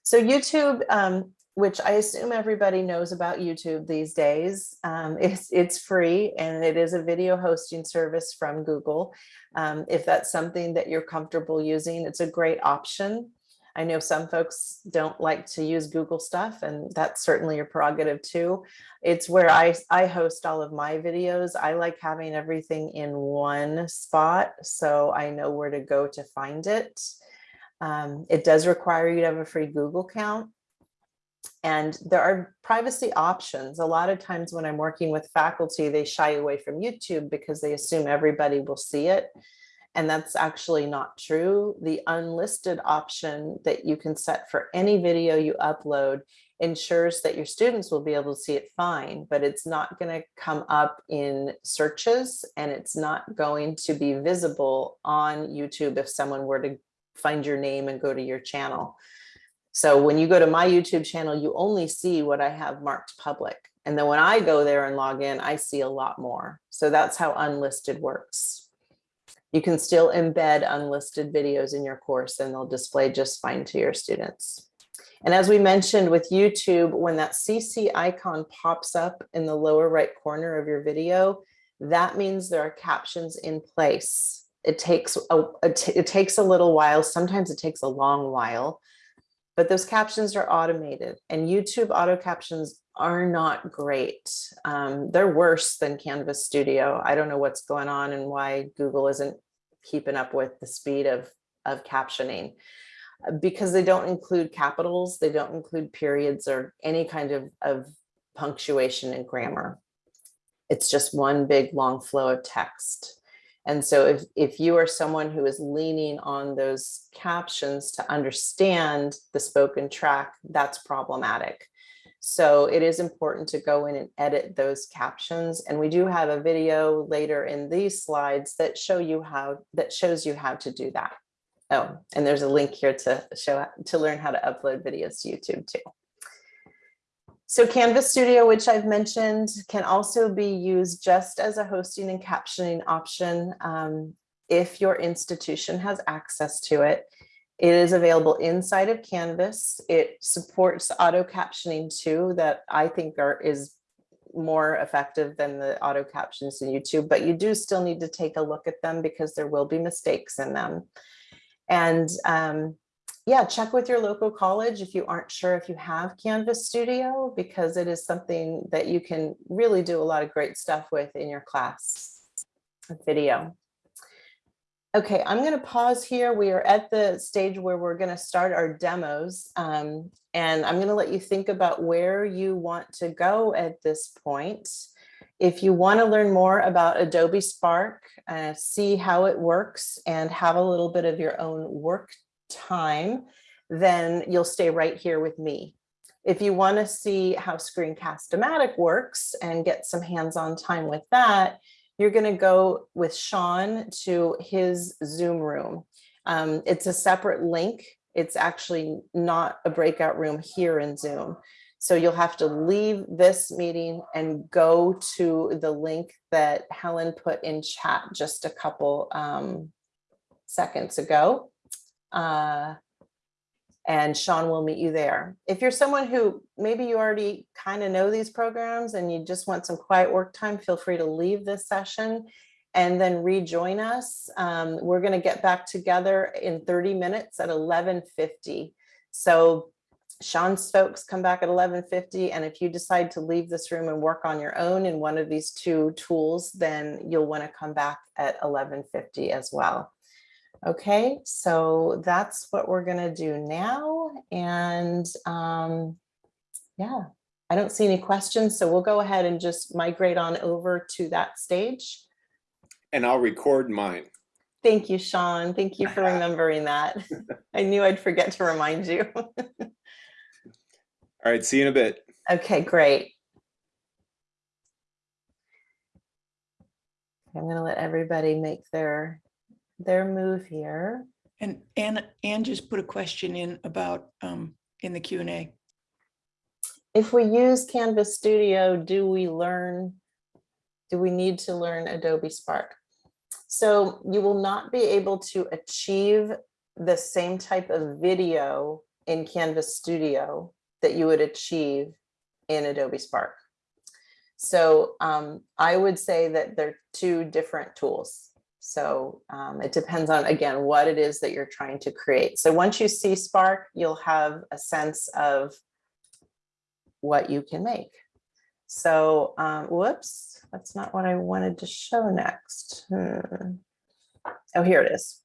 So YouTube, um, which I assume everybody knows about YouTube these days. Um, it's, it's free and it is a video hosting service from Google. Um, if that's something that you're comfortable using, it's a great option. I know some folks don't like to use Google stuff and that's certainly your prerogative too. It's where I, I host all of my videos. I like having everything in one spot so I know where to go to find it. Um, it does require you to have a free Google account. And there are privacy options. A lot of times when I'm working with faculty, they shy away from YouTube because they assume everybody will see it. And that's actually not true. The unlisted option that you can set for any video you upload ensures that your students will be able to see it fine, but it's not going to come up in searches and it's not going to be visible on YouTube if someone were to find your name and go to your channel. So when you go to my YouTube channel, you only see what I have marked public. And then when I go there and log in, I see a lot more. So that's how unlisted works. You can still embed unlisted videos in your course and they'll display just fine to your students. And as we mentioned with YouTube, when that CC icon pops up in the lower right corner of your video, that means there are captions in place. It takes a, it takes a little while. Sometimes it takes a long while, but those captions are automated and YouTube auto captions are not great. Um, they're worse than Canvas Studio. I don't know what's going on and why Google isn't keeping up with the speed of, of captioning because they don't include capitals, they don't include periods or any kind of, of punctuation and grammar. It's just one big long flow of text. And so if, if you are someone who is leaning on those captions to understand the spoken track, that's problematic. So it is important to go in and edit those captions. And we do have a video later in these slides that show you how that shows you how to do that. Oh, and there's a link here to show to learn how to upload videos to YouTube too. So Canvas Studio, which I've mentioned, can also be used just as a hosting and captioning option um, if your institution has access to it. It is available inside of Canvas. It supports auto captioning too, that I think are is more effective than the auto captions in YouTube, but you do still need to take a look at them because there will be mistakes in them. And um, yeah, check with your local college if you aren't sure if you have Canvas Studio, because it is something that you can really do a lot of great stuff with in your class video. Okay, I'm going to pause here. We are at the stage where we're going to start our demos. Um, and I'm going to let you think about where you want to go at this point. If you want to learn more about Adobe Spark, uh, see how it works and have a little bit of your own work time, then you'll stay right here with me. If you want to see how Screencast-O-Matic works and get some hands-on time with that, you're going to go with Sean to his Zoom room. Um, it's a separate link. It's actually not a breakout room here in Zoom. So you'll have to leave this meeting and go to the link that Helen put in chat just a couple um, seconds ago. Uh, and Sean will meet you there. If you're someone who maybe you already kind of know these programs and you just want some quiet work time, feel free to leave this session and then rejoin us. Um, we're going to get back together in 30 minutes at 1150. So Sean's folks come back at 1150 and if you decide to leave this room and work on your own in one of these two tools, then you'll want to come back at 1150 as well. Okay, so that's what we're going to do now. And um, yeah, I don't see any questions, so we'll go ahead and just migrate on over to that stage. And I'll record mine. Thank you, Sean. Thank you for remembering that. I knew I'd forget to remind you. All right, see you in a bit. Okay, great. I'm going to let everybody make their their move here. And Anne, Anne just put a question in about um, in the Q and A. If we use Canvas Studio, do we learn, do we need to learn Adobe Spark? So you will not be able to achieve the same type of video in Canvas Studio that you would achieve in Adobe Spark. So um, I would say that they're two different tools. So um, it depends on, again, what it is that you're trying to create. So once you see Spark, you'll have a sense of what you can make. So um, whoops, that's not what I wanted to show next. Hmm. Oh, here it is.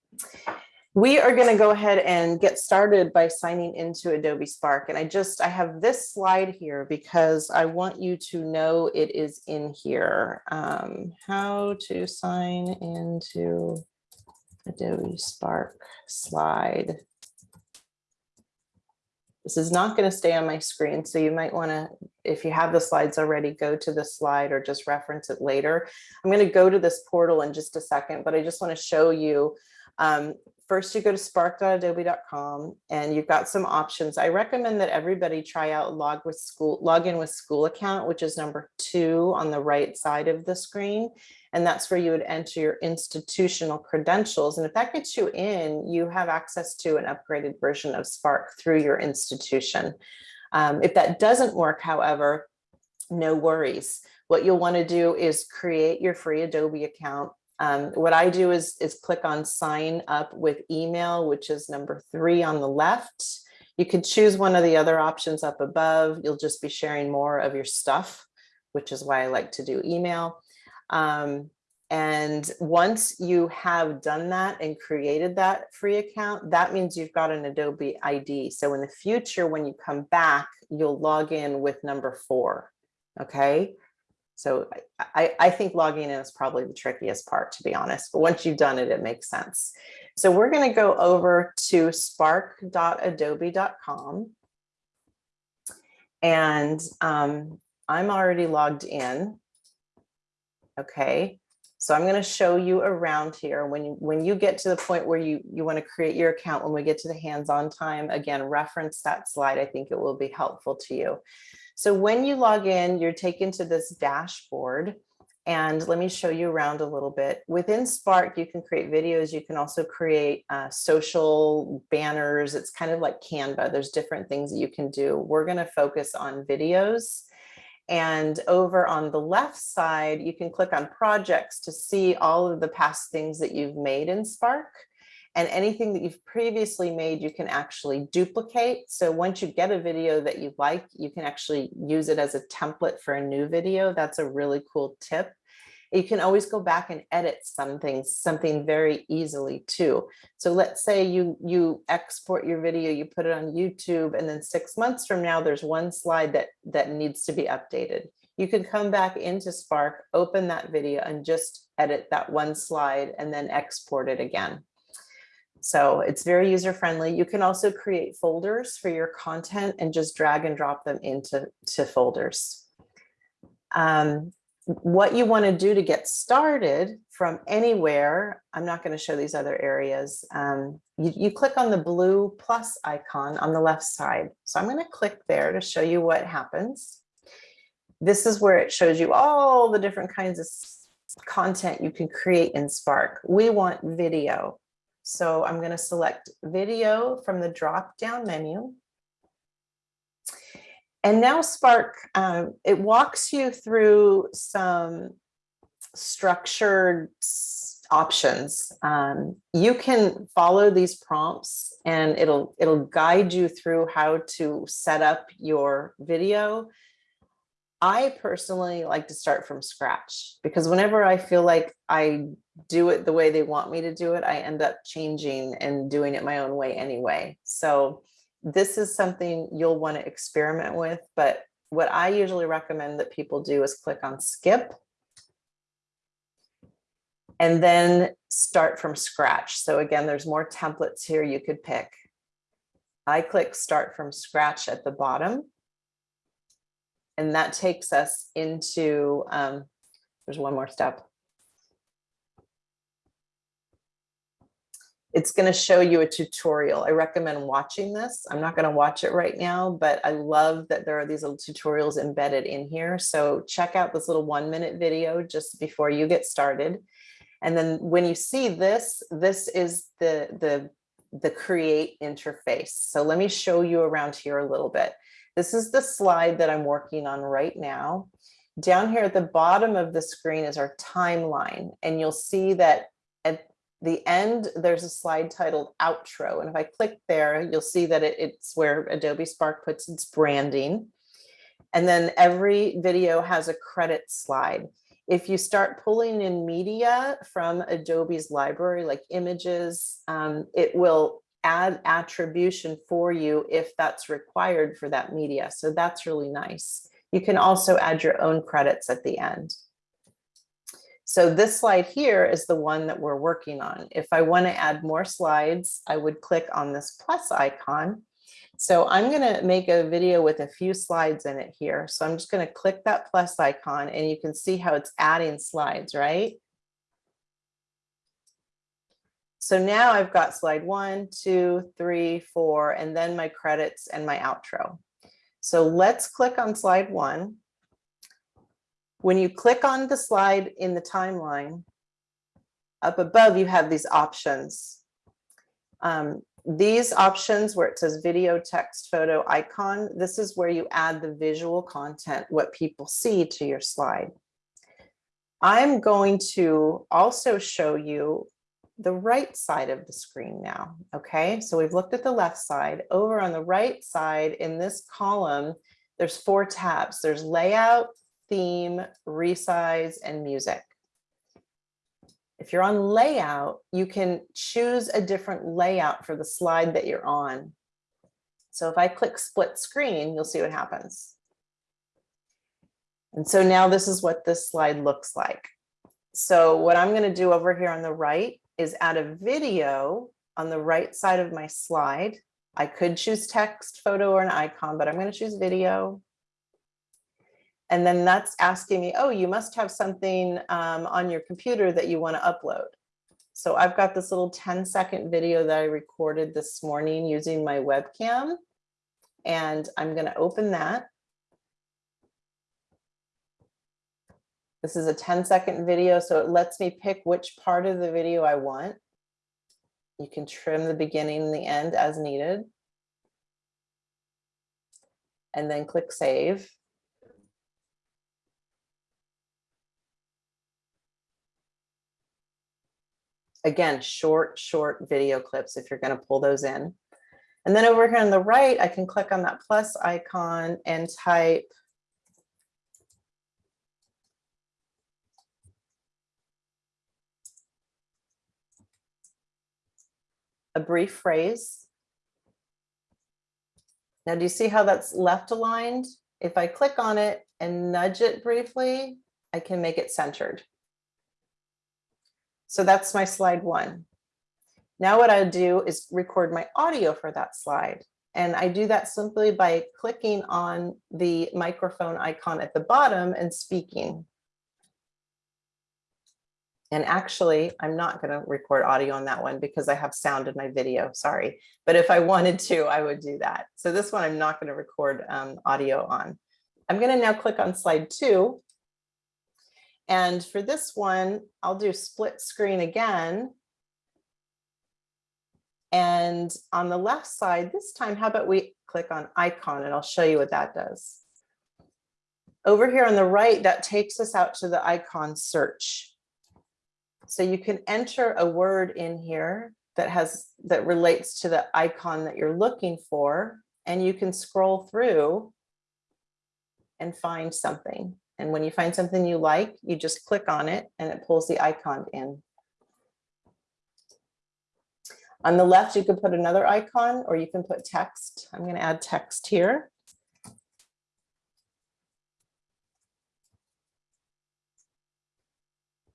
We are going to go ahead and get started by signing into Adobe Spark. And I just, I have this slide here because I want you to know it is in here. Um, how to sign into Adobe Spark slide. This is not going to stay on my screen, so you might want to, if you have the slides already, go to the slide or just reference it later. I'm going to go to this portal in just a second, but I just want to show you um, first you go to spark.adobe.com and you've got some options. I recommend that everybody try out log with school, log in with school account, which is number two on the right side of the screen. And that's where you would enter your institutional credentials. And if that gets you in, you have access to an upgraded version of Spark through your institution. Um, if that doesn't work, however, no worries. What you'll want to do is create your free Adobe account. Um, what I do is, is click on sign up with email, which is number three on the left. You can choose one of the other options up above. You'll just be sharing more of your stuff, which is why I like to do email. Um, and once you have done that and created that free account, that means you've got an Adobe ID. So in the future, when you come back, you'll log in with number four. Okay. So I, I think logging in is probably the trickiest part, to be honest. But once you've done it, it makes sense. So we're going to go over to spark.adobe.com. And um, I'm already logged in. Okay, so I'm going to show you around here. When you, when you get to the point where you, you want to create your account, when we get to the hands-on time, again, reference that slide. I think it will be helpful to you. So when you log in, you're taken to this dashboard. And let me show you around a little bit. Within Spark, you can create videos. You can also create uh, social banners. It's kind of like Canva. There's different things that you can do. We're going to focus on videos. And over on the left side, you can click on projects to see all of the past things that you've made in Spark. And anything that you've previously made, you can actually duplicate. So once you get a video that you like, you can actually use it as a template for a new video. That's a really cool tip. You can always go back and edit something, something very easily too. So let's say you, you export your video, you put it on YouTube, and then six months from now, there's one slide that, that needs to be updated. You can come back into Spark, open that video and just edit that one slide and then export it again. So it's very user friendly. You can also create folders for your content and just drag and drop them into to folders. Um, what you want to do to get started from anywhere, I'm not going to show these other areas. Um, you, you click on the blue plus icon on the left side. So I'm going to click there to show you what happens. This is where it shows you all the different kinds of content you can create in Spark. We want video. So I'm going to select video from the drop down menu. And now Spark, um, it walks you through some structured options. Um, you can follow these prompts and it'll it'll guide you through how to set up your video. I personally like to start from scratch because whenever I feel like I do it the way they want me to do it, I end up changing and doing it my own way anyway. So this is something you'll want to experiment with, but what I usually recommend that people do is click on skip and then start from scratch. So again, there's more templates here you could pick. I click start from scratch at the bottom. And that takes us into, um, there's one more step. It's going to show you a tutorial. I recommend watching this. I'm not going to watch it right now, but I love that there are these little tutorials embedded in here. So check out this little one minute video just before you get started. And then when you see this, this is the, the, the create interface. So let me show you around here a little bit. This is the slide that I'm working on right now. Down here at the bottom of the screen is our timeline. And you'll see that at the end, there's a slide titled outro. And if I click there, you'll see that it, it's where Adobe Spark puts its branding. And then every video has a credit slide. If you start pulling in media from Adobe's library, like images, um, it will add attribution for you if that's required for that media. So that's really nice. You can also add your own credits at the end. So this slide here is the one that we're working on. If I want to add more slides, I would click on this plus icon. So I'm going to make a video with a few slides in it here. So I'm just going to click that plus icon and you can see how it's adding slides, right? So now I've got slide one, two, three, four, and then my credits and my outro. So let's click on slide one. When you click on the slide in the timeline, up above, you have these options. Um, these options where it says video, text, photo, icon, this is where you add the visual content, what people see to your slide. I'm going to also show you the right side of the screen now. Okay, so we've looked at the left side. Over on the right side in this column, there's four tabs. There's layout, theme, resize, and music. If you're on layout, you can choose a different layout for the slide that you're on. So if I click split screen, you'll see what happens. And so now this is what this slide looks like. So what I'm going to do over here on the right is add a video on the right side of my slide. I could choose text, photo, or an icon, but I'm going to choose video. And then that's asking me, oh, you must have something um, on your computer that you want to upload. So I've got this little 10 second video that I recorded this morning using my webcam. And I'm going to open that. This is a 10 second video, so it lets me pick which part of the video I want. You can trim the beginning and the end as needed. And then click save. Again, short, short video clips if you're going to pull those in. And then over here on the right, I can click on that plus icon and type a brief phrase. Now, do you see how that's left aligned? If I click on it and nudge it briefly, I can make it centered. So that's my slide one. Now what I'll do is record my audio for that slide. And I do that simply by clicking on the microphone icon at the bottom and speaking. And actually, I'm not going to record audio on that one because I have sound in my video, sorry. But if I wanted to, I would do that. So this one I'm not going to record um, audio on. I'm going to now click on slide two and for this one, I'll do split screen again. And on the left side, this time, how about we click on icon and I'll show you what that does. Over here on the right, that takes us out to the icon search. So you can enter a word in here that has that relates to the icon that you're looking for, and you can scroll through and find something. And when you find something you like, you just click on it and it pulls the icon in. On the left, you can put another icon or you can put text. I'm going to add text here.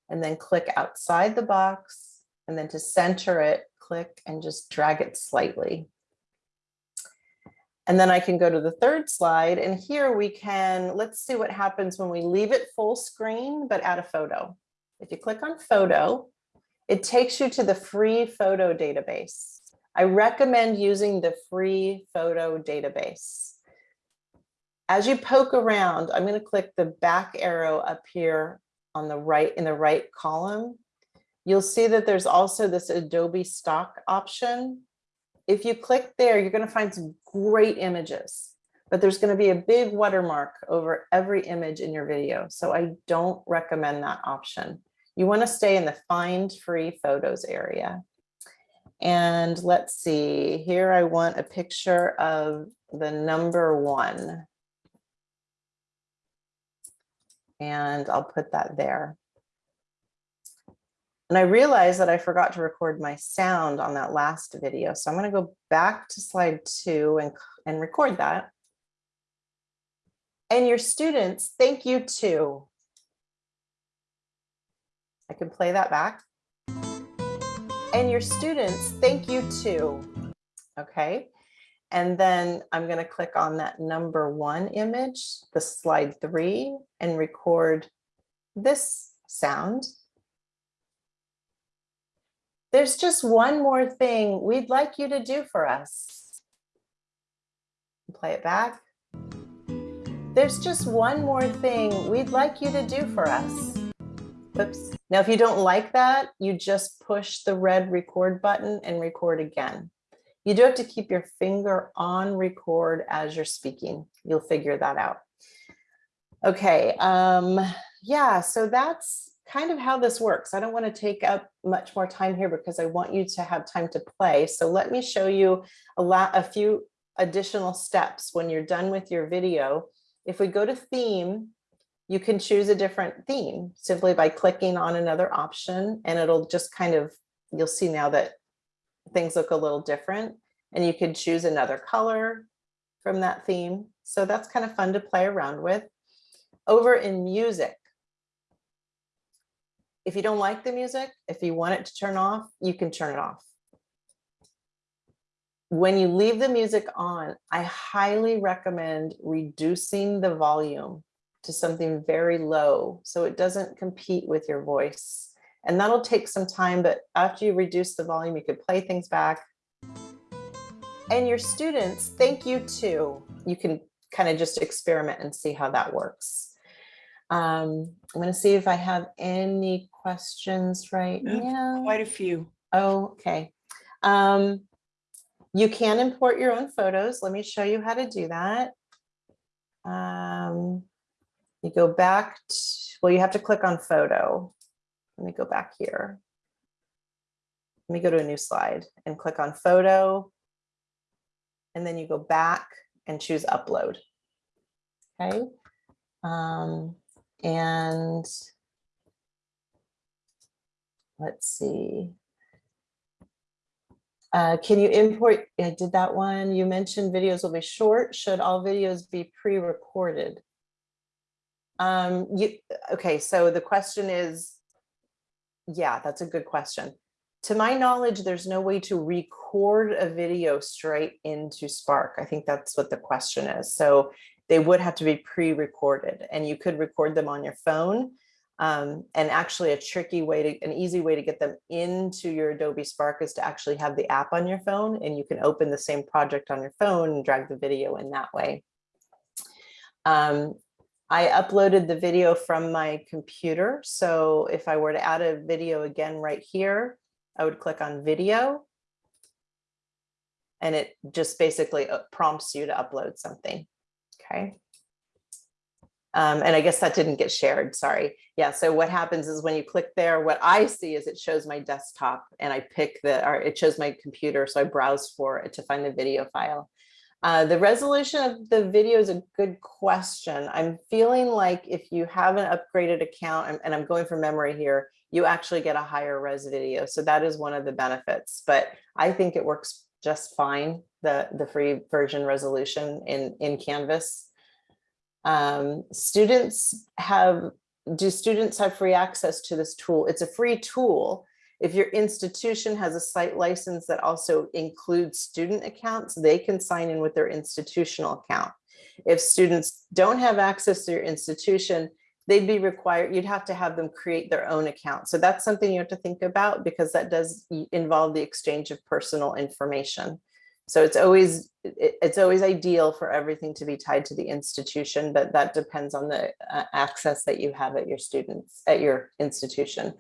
And then click outside the box and then to center it, click and just drag it slightly. And then I can go to the third slide and here we can, let's see what happens when we leave it full screen, but add a photo. If you click on photo, it takes you to the free photo database. I recommend using the free photo database. As you poke around, I'm going to click the back arrow up here on the right in the right column. You'll see that there's also this Adobe stock option if you click there, you're going to find some great images, but there's going to be a big watermark over every image in your video. So I don't recommend that option. You want to stay in the find free photos area. And let's see, here I want a picture of the number one. And I'll put that there. And I realized that I forgot to record my sound on that last video. So I'm going to go back to slide two and, and record that. And your students, thank you too. I can play that back. And your students, thank you too. Okay. And then I'm going to click on that number one image, the slide three, and record this sound There's just one more thing we'd like you to do for us. Play it back. There's just one more thing we'd like you to do for us. Oops. Now, if you don't like that, you just push the red record button and record again. You do have to keep your finger on record as you're speaking. You'll figure that out. Okay, um, yeah, so that's kind of how this works. I don't want to take up much more time here because I want you to have time to play. So let me show you a lot, a few additional steps when you're done with your video. If we go to theme, you can choose a different theme simply by clicking on another option and it'll just kind of, you'll see now that things look a little different and you can choose another color from that theme. So that's kind of fun to play around with. Over in music, if you don't like the music, if you want it to turn off, you can turn it off. When you leave the music on, I highly recommend reducing the volume to something very low so it doesn't compete with your voice. And that'll take some time, but after you reduce the volume, you could play things back. And your students, thank you too. You can kind of just experiment and see how that works. Um, I'm going to see if I have any questions right now. Quite a few. Oh, okay. Um, you can import your own photos. Let me show you how to do that. Um, you go back, to, well, you have to click on photo. Let me go back here. Let me go to a new slide and click on photo. And then you go back and choose upload. Okay. Um, and let's see. Uh, can you import, I did that one. You mentioned videos will be short. Should all videos be pre-recorded? Um, you, okay, so the question is, yeah, that's a good question. To my knowledge, there's no way to record a video straight into Spark. I think that's what the question is. So they would have to be pre-recorded and you could record them on your phone. Um, and actually a tricky way to, an easy way to get them into your Adobe Spark is to actually have the app on your phone and you can open the same project on your phone and drag the video in that way. Um, I uploaded the video from my computer. So if I were to add a video again right here, I would click on video. And it just basically uh, prompts you to upload something. Okay. Um, and I guess that didn't get shared, sorry. Yeah, so what happens is when you click there, what I see is it shows my desktop and I pick the, or it shows my computer, so I browse for it to find the video file. Uh, the resolution of the video is a good question. I'm feeling like if you have an upgraded account, and, I'm going from memory here, you actually get a higher res video. So that is one of the benefits, but I think it works just fine, the, the free version resolution in, in Canvas. Um, students have, do students have free access to this tool? It's a free tool. If your institution has a site license that also includes student accounts, they can sign in with their institutional account. If students don't have access to your institution, they'd be required, you'd have to have them create their own account. So that's something you have to think about because that does involve the exchange of personal information. So it's always it's always ideal for everything to be tied to the institution, but that depends on the uh, access that you have at your students at your institution.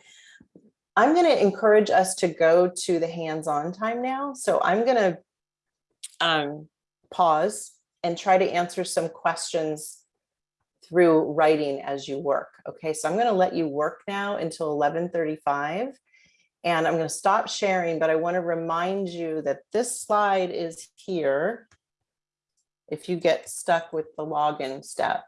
I'm going to encourage us to go to the hands-on time now. So I'm going to um, pause and try to answer some questions through writing as you work. Okay, so I'm going to let you work now until 11:35. And I'm going to stop sharing, but I want to remind you that this slide is here if you get stuck with the login step.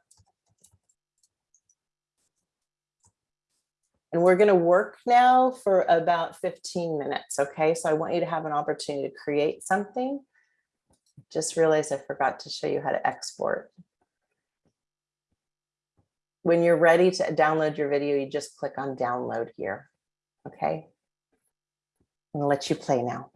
And we're going to work now for about 15 minutes. Okay, so I want you to have an opportunity to create something. Just realized I forgot to show you how to export. When you're ready to download your video, you just click on download here. Okay, I'm gonna let you play now.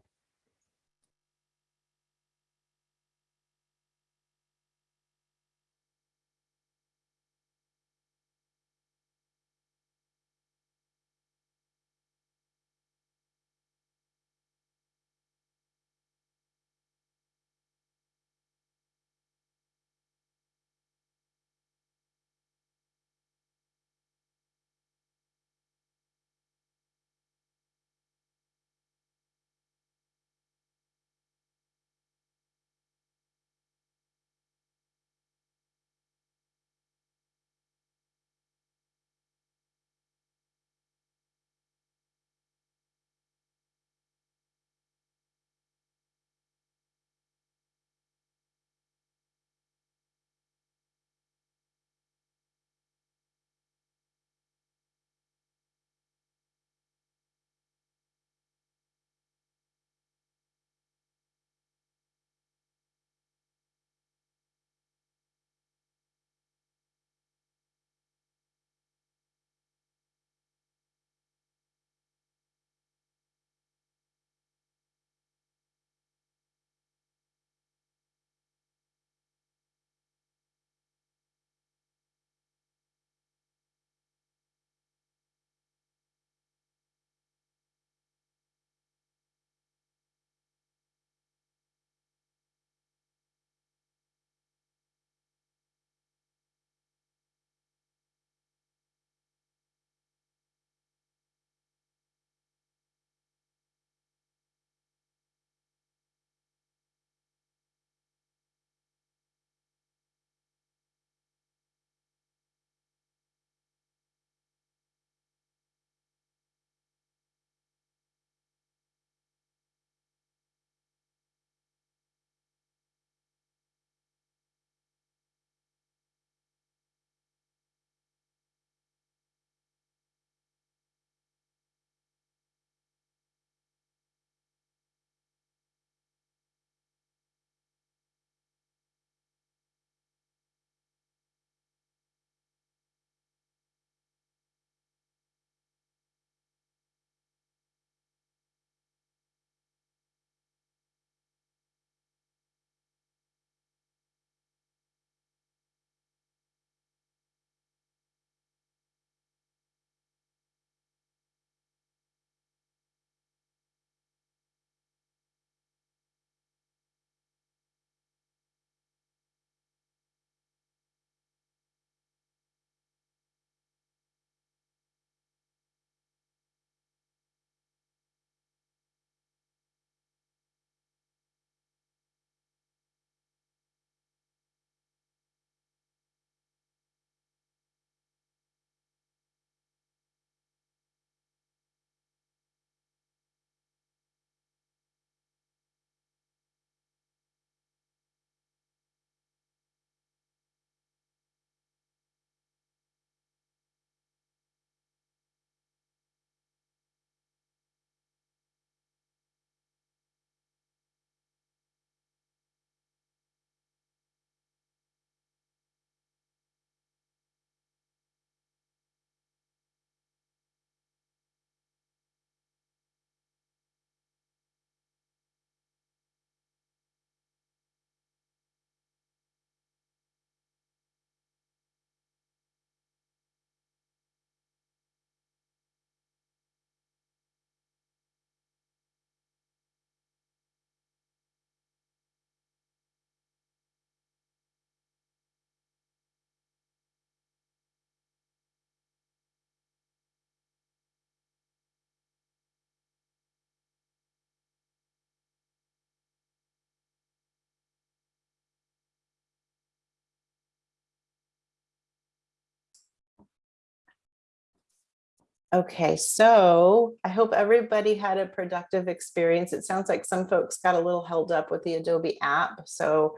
Okay, so I hope everybody had a productive experience. It sounds like some folks got a little held up with the Adobe app. So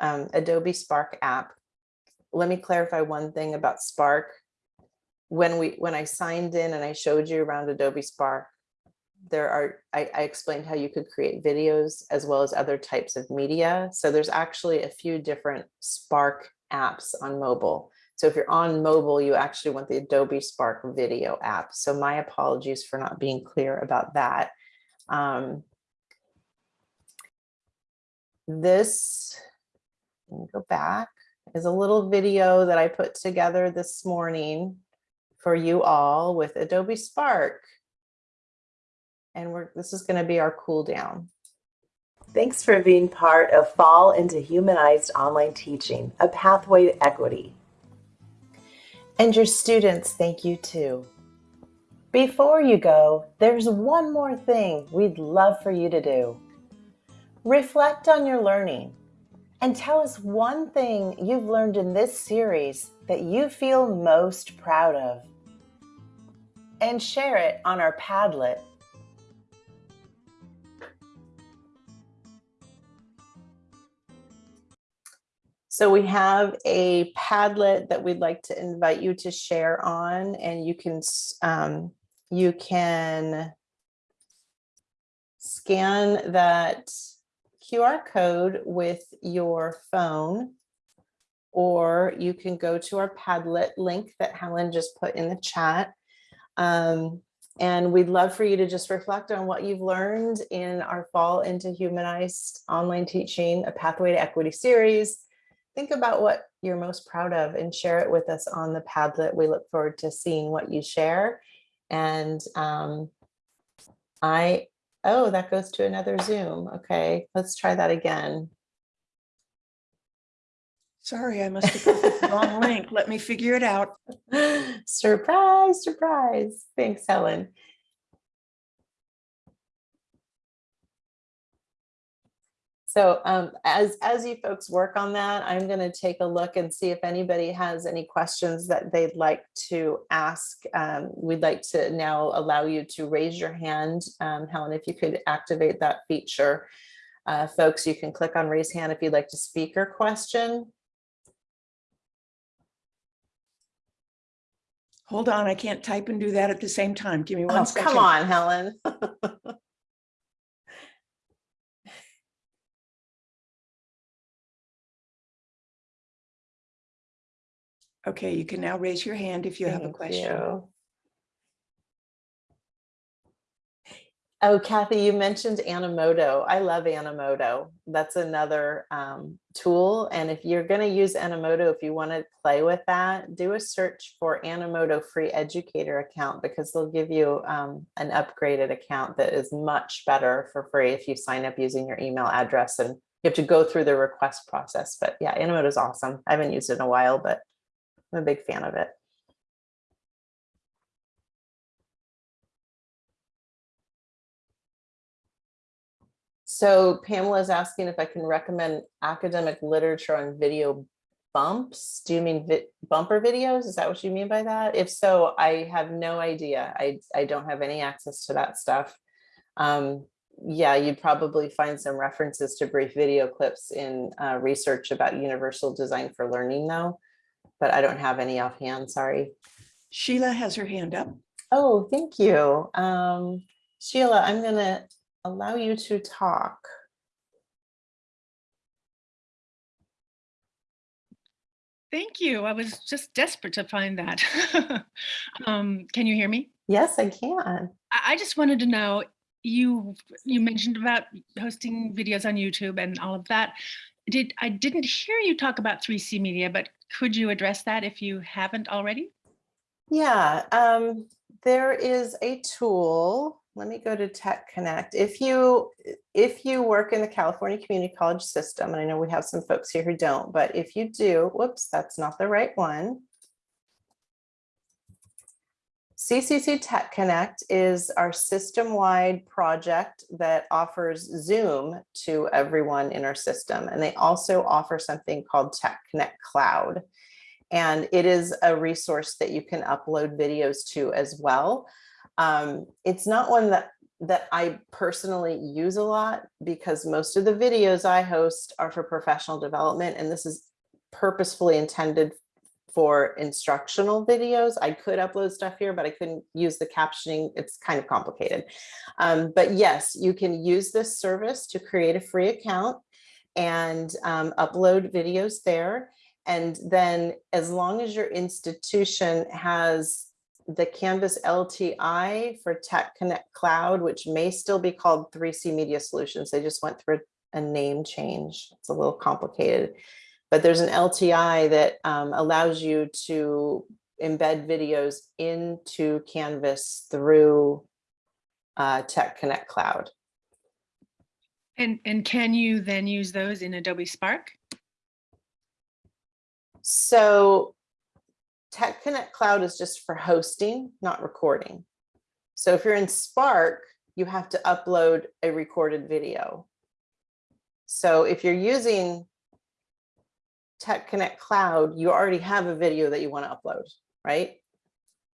um, Adobe Spark app. Let me clarify one thing about Spark. When we when I signed in and I showed you around Adobe Spark, there are I, I explained how you could create videos as well as other types of media. So there's actually a few different Spark apps on mobile. So if you're on mobile, you actually want the Adobe Spark video app. So my apologies for not being clear about that. Um, this, let me go back, is a little video that I put together this morning for you all with Adobe Spark. And we're, this is gonna be our cool down. Thanks for being part of Fall into Humanized Online Teaching, a pathway to equity. And your students thank you too. Before you go, there's one more thing we'd love for you to do. Reflect on your learning and tell us one thing you've learned in this series that you feel most proud of. And share it on our Padlet. So we have a Padlet that we'd like to invite you to share on and you can um, you can scan that QR code with your phone or you can go to our Padlet link that Helen just put in the chat. Um, and we'd love for you to just reflect on what you've learned in our Fall into Humanized Online Teaching, a Pathway to Equity series think about what you're most proud of and share it with us on the Padlet. We look forward to seeing what you share. And um, I, oh, that goes to another Zoom. Okay, let's try that again. Sorry, I must have put the wrong link. Let me figure it out. surprise, surprise. Thanks, Helen. So um, as, as you folks work on that, I'm going to take a look and see if anybody has any questions that they'd like to ask. Um, we'd like to now allow you to raise your hand. Um, Helen, if you could activate that feature. Uh, folks, you can click on raise hand if you'd like to speak or question. Hold on, I can't type and do that at the same time. Give me one oh, second. Come on, Helen. Okay, you can now raise your hand if you have a question. you. Oh, Kathy, you mentioned Animoto. I love Animoto. That's another um, tool. And if you're going to use Animoto, if you want to play with that, do a search for Animoto free educator account because they'll give you um, an upgraded account that is much better for free if you sign up using your email address and you have to go through the request process. But yeah, Animoto is awesome. I haven't used it in a while, but I'm a big fan of it. So Pamela is asking if I can recommend academic literature on video bumps. Do you mean vi bumper videos? Is that what you mean by that? If so, I have no idea. I, I don't have any access to that stuff. Um, yeah, you'd probably find some references to brief video clips in uh, research about universal design for learning though but I don't have any offhand, sorry. Sheila has her hand up. Oh, thank you. Um, Sheila, I'm gonna allow you to talk. Thank you. I was just desperate to find that. um, can you hear me? Yes, I can. I, I just wanted to know, you you mentioned about hosting videos on YouTube and all of that. Did I didn't hear you talk about 3C Media, but could you address that if you haven't already? Yeah, um, there is a tool. Let me go to Tech Connect. If you if you work in the California Community College system, and I know we have some folks here who don't, but if you do, whoops, that's not the right one. CCC Tech Connect is our system-wide project that offers Zoom to everyone in our system. And they also offer something called Tech Connect Cloud. And it is a resource that you can upload videos to as well. Um, it's not one that that I personally use a lot because most of the videos I host are for professional development and this is purposefully intended for instructional videos. I could upload stuff here, but I couldn't use the captioning. It's kind of complicated. Um, but yes, you can use this service to create a free account and um, upload videos there. And then as long as your institution has the Canvas LTI for Tech Connect Cloud, which may still be called 3C Media Solutions. They just went through a name change. It's a little complicated, but there's an LTI that um, allows you to embed videos into Canvas through uh, Tech Connect Cloud. And, and can you then use those in Adobe Spark? So Tech Connect Cloud is just for hosting, not recording. So if you're in Spark, you have to upload a recorded video. So if you're using Tech Connect Cloud, you already have a video that you want to upload, right?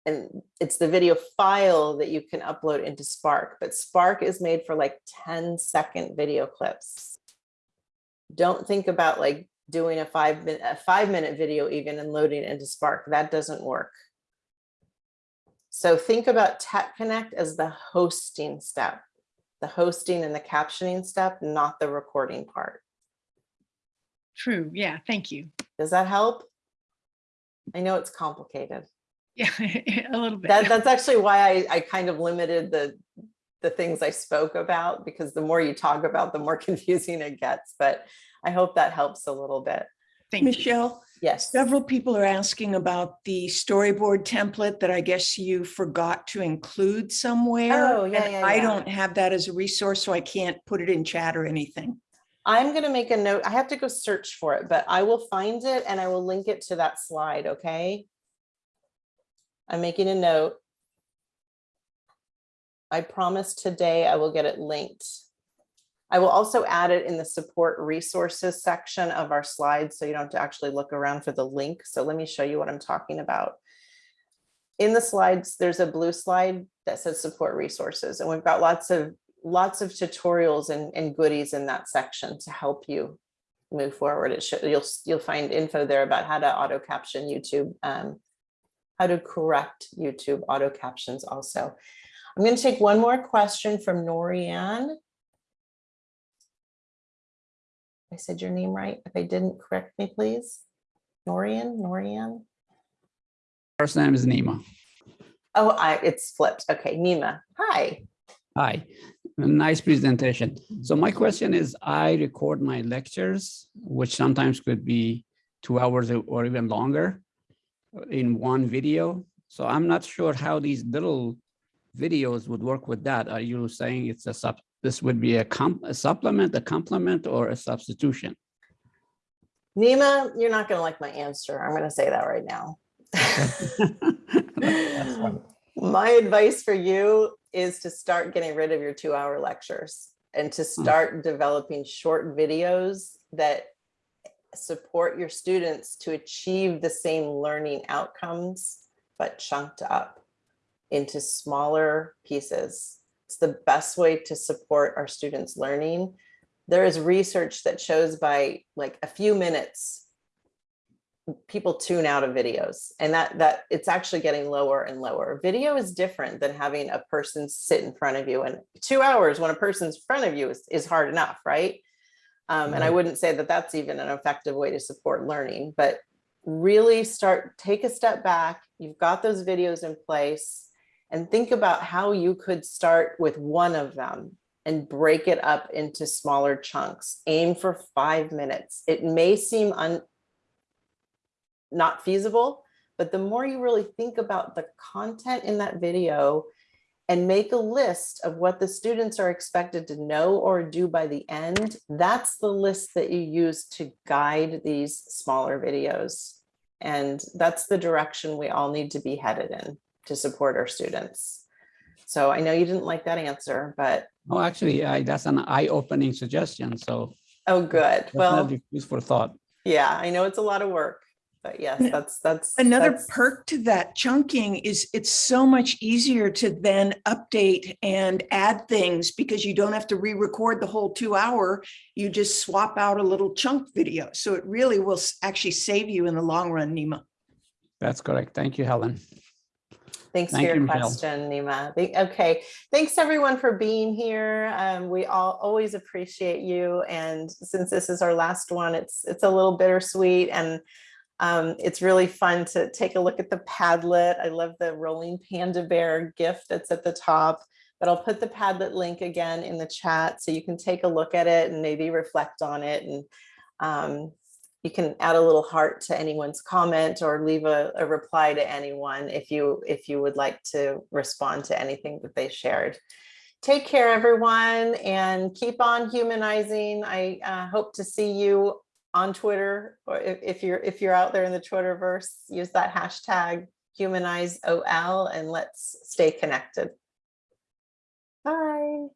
And it's the video file that you can upload into Spark, but Spark is made for like 10 second video clips. Don't think about like doing a five minute, a five minute video even and loading into Spark. That doesn't work. So think about Tech Connect as the hosting step, the hosting and the captioning step, not the recording part. True. Yeah. Thank you. Does that help? I know it's complicated. Yeah, a little bit. That, that's actually why I, I kind of limited the, the things I spoke about, because the more you talk about, the more confusing it gets. But I hope that helps a little bit. Thank you. Michelle, Yes. several people are asking about the storyboard template that I guess you forgot to include somewhere. Oh, yeah, and yeah, I don't have that as a resource, so I can't put it in chat or anything. I'm going to make a note. I have to go search for it, but I will find it and I will link it to that slide. Okay. I'm making a note. I promise today I will get it linked. I will also add it in the support resources section of our slides so you don't have to actually look around for the link. So let me show you what I'm talking about. In the slides, there's a blue slide that says support resources and we've got lots of lots of tutorials and, and goodies in that section to help you move forward. It should you'll you'll find info there about how to auto caption YouTube, um, how to correct YouTube auto captions also. I'm going to take one more question from Norianne. I said your name right. If I didn't, correct me, please. Norian, Norian. First name is Nima. Oh, I, it's flipped. Okay, Nima. Hi. Hi, nice presentation. So my question is, I record my lectures, which sometimes could be two hours or even longer in one video. So I'm not sure how these little videos would work with that. Are you saying it's a sub, this would be a, comp, a supplement, a complement, or a substitution? Nima, you're not going to like my answer. I'm going to say that right now. My advice for you is to start getting rid of your two hour lectures and to hmm. start developing short videos that support your students to achieve the same learning outcomes, but chunked up into smaller pieces. It's the best way to support our students' learning. There is research that shows by like a few minutes, people tune out of videos and that that it's actually getting lower and lower. Video is different than having a person sit in front of you and two hours when a person's in front of you is, is hard enough, right? Um, and I wouldn't say that that's even an effective way to support learning, but really start, take a step back. You've got those videos in place and think about how you could start with one of them and break it up into smaller chunks. Aim for five minutes. It may seem un, not feasible, but the more you really think about the content in that video and make a list of what the students are expected to know or do by the end, that's the list that you use to guide these smaller videos. And that's the direction we all need to be headed in to support our students. So I know you didn't like that answer, but Oh, actually, I, that's an eye-opening suggestion. So oh, good. Well, food thought. yeah, I know it's a lot of work. But yes, that's, that's. Another that's- perk to that chunking is it's so much easier to then update and add things because you don't have to re-record the whole two hour. You just swap out a little chunk video. So it really will actually save you in the long run, Nima. That's correct. Thank you, Helen. Thanks for your you, Michelle. question, Nima. Okay, thanks everyone for being here. Um, we all always appreciate you. And since this is our last one, it's it's a little bittersweet and um, it's really fun to take a look at the Padlet. I love the rolling panda bear gift that's at the top. But I'll put the Padlet link again in the chat so you can take a look at it and maybe reflect on it and um, you can add a little heart to anyone's comment or leave a, a reply to anyone if you if you would like to respond to anything that they shared. Take care, everyone, and keep on humanizing. I uh, hope to see you on Twitter, or if, if you're if you're out there in the Twitterverse, use that hashtag humanizeOL and let's stay connected. Bye.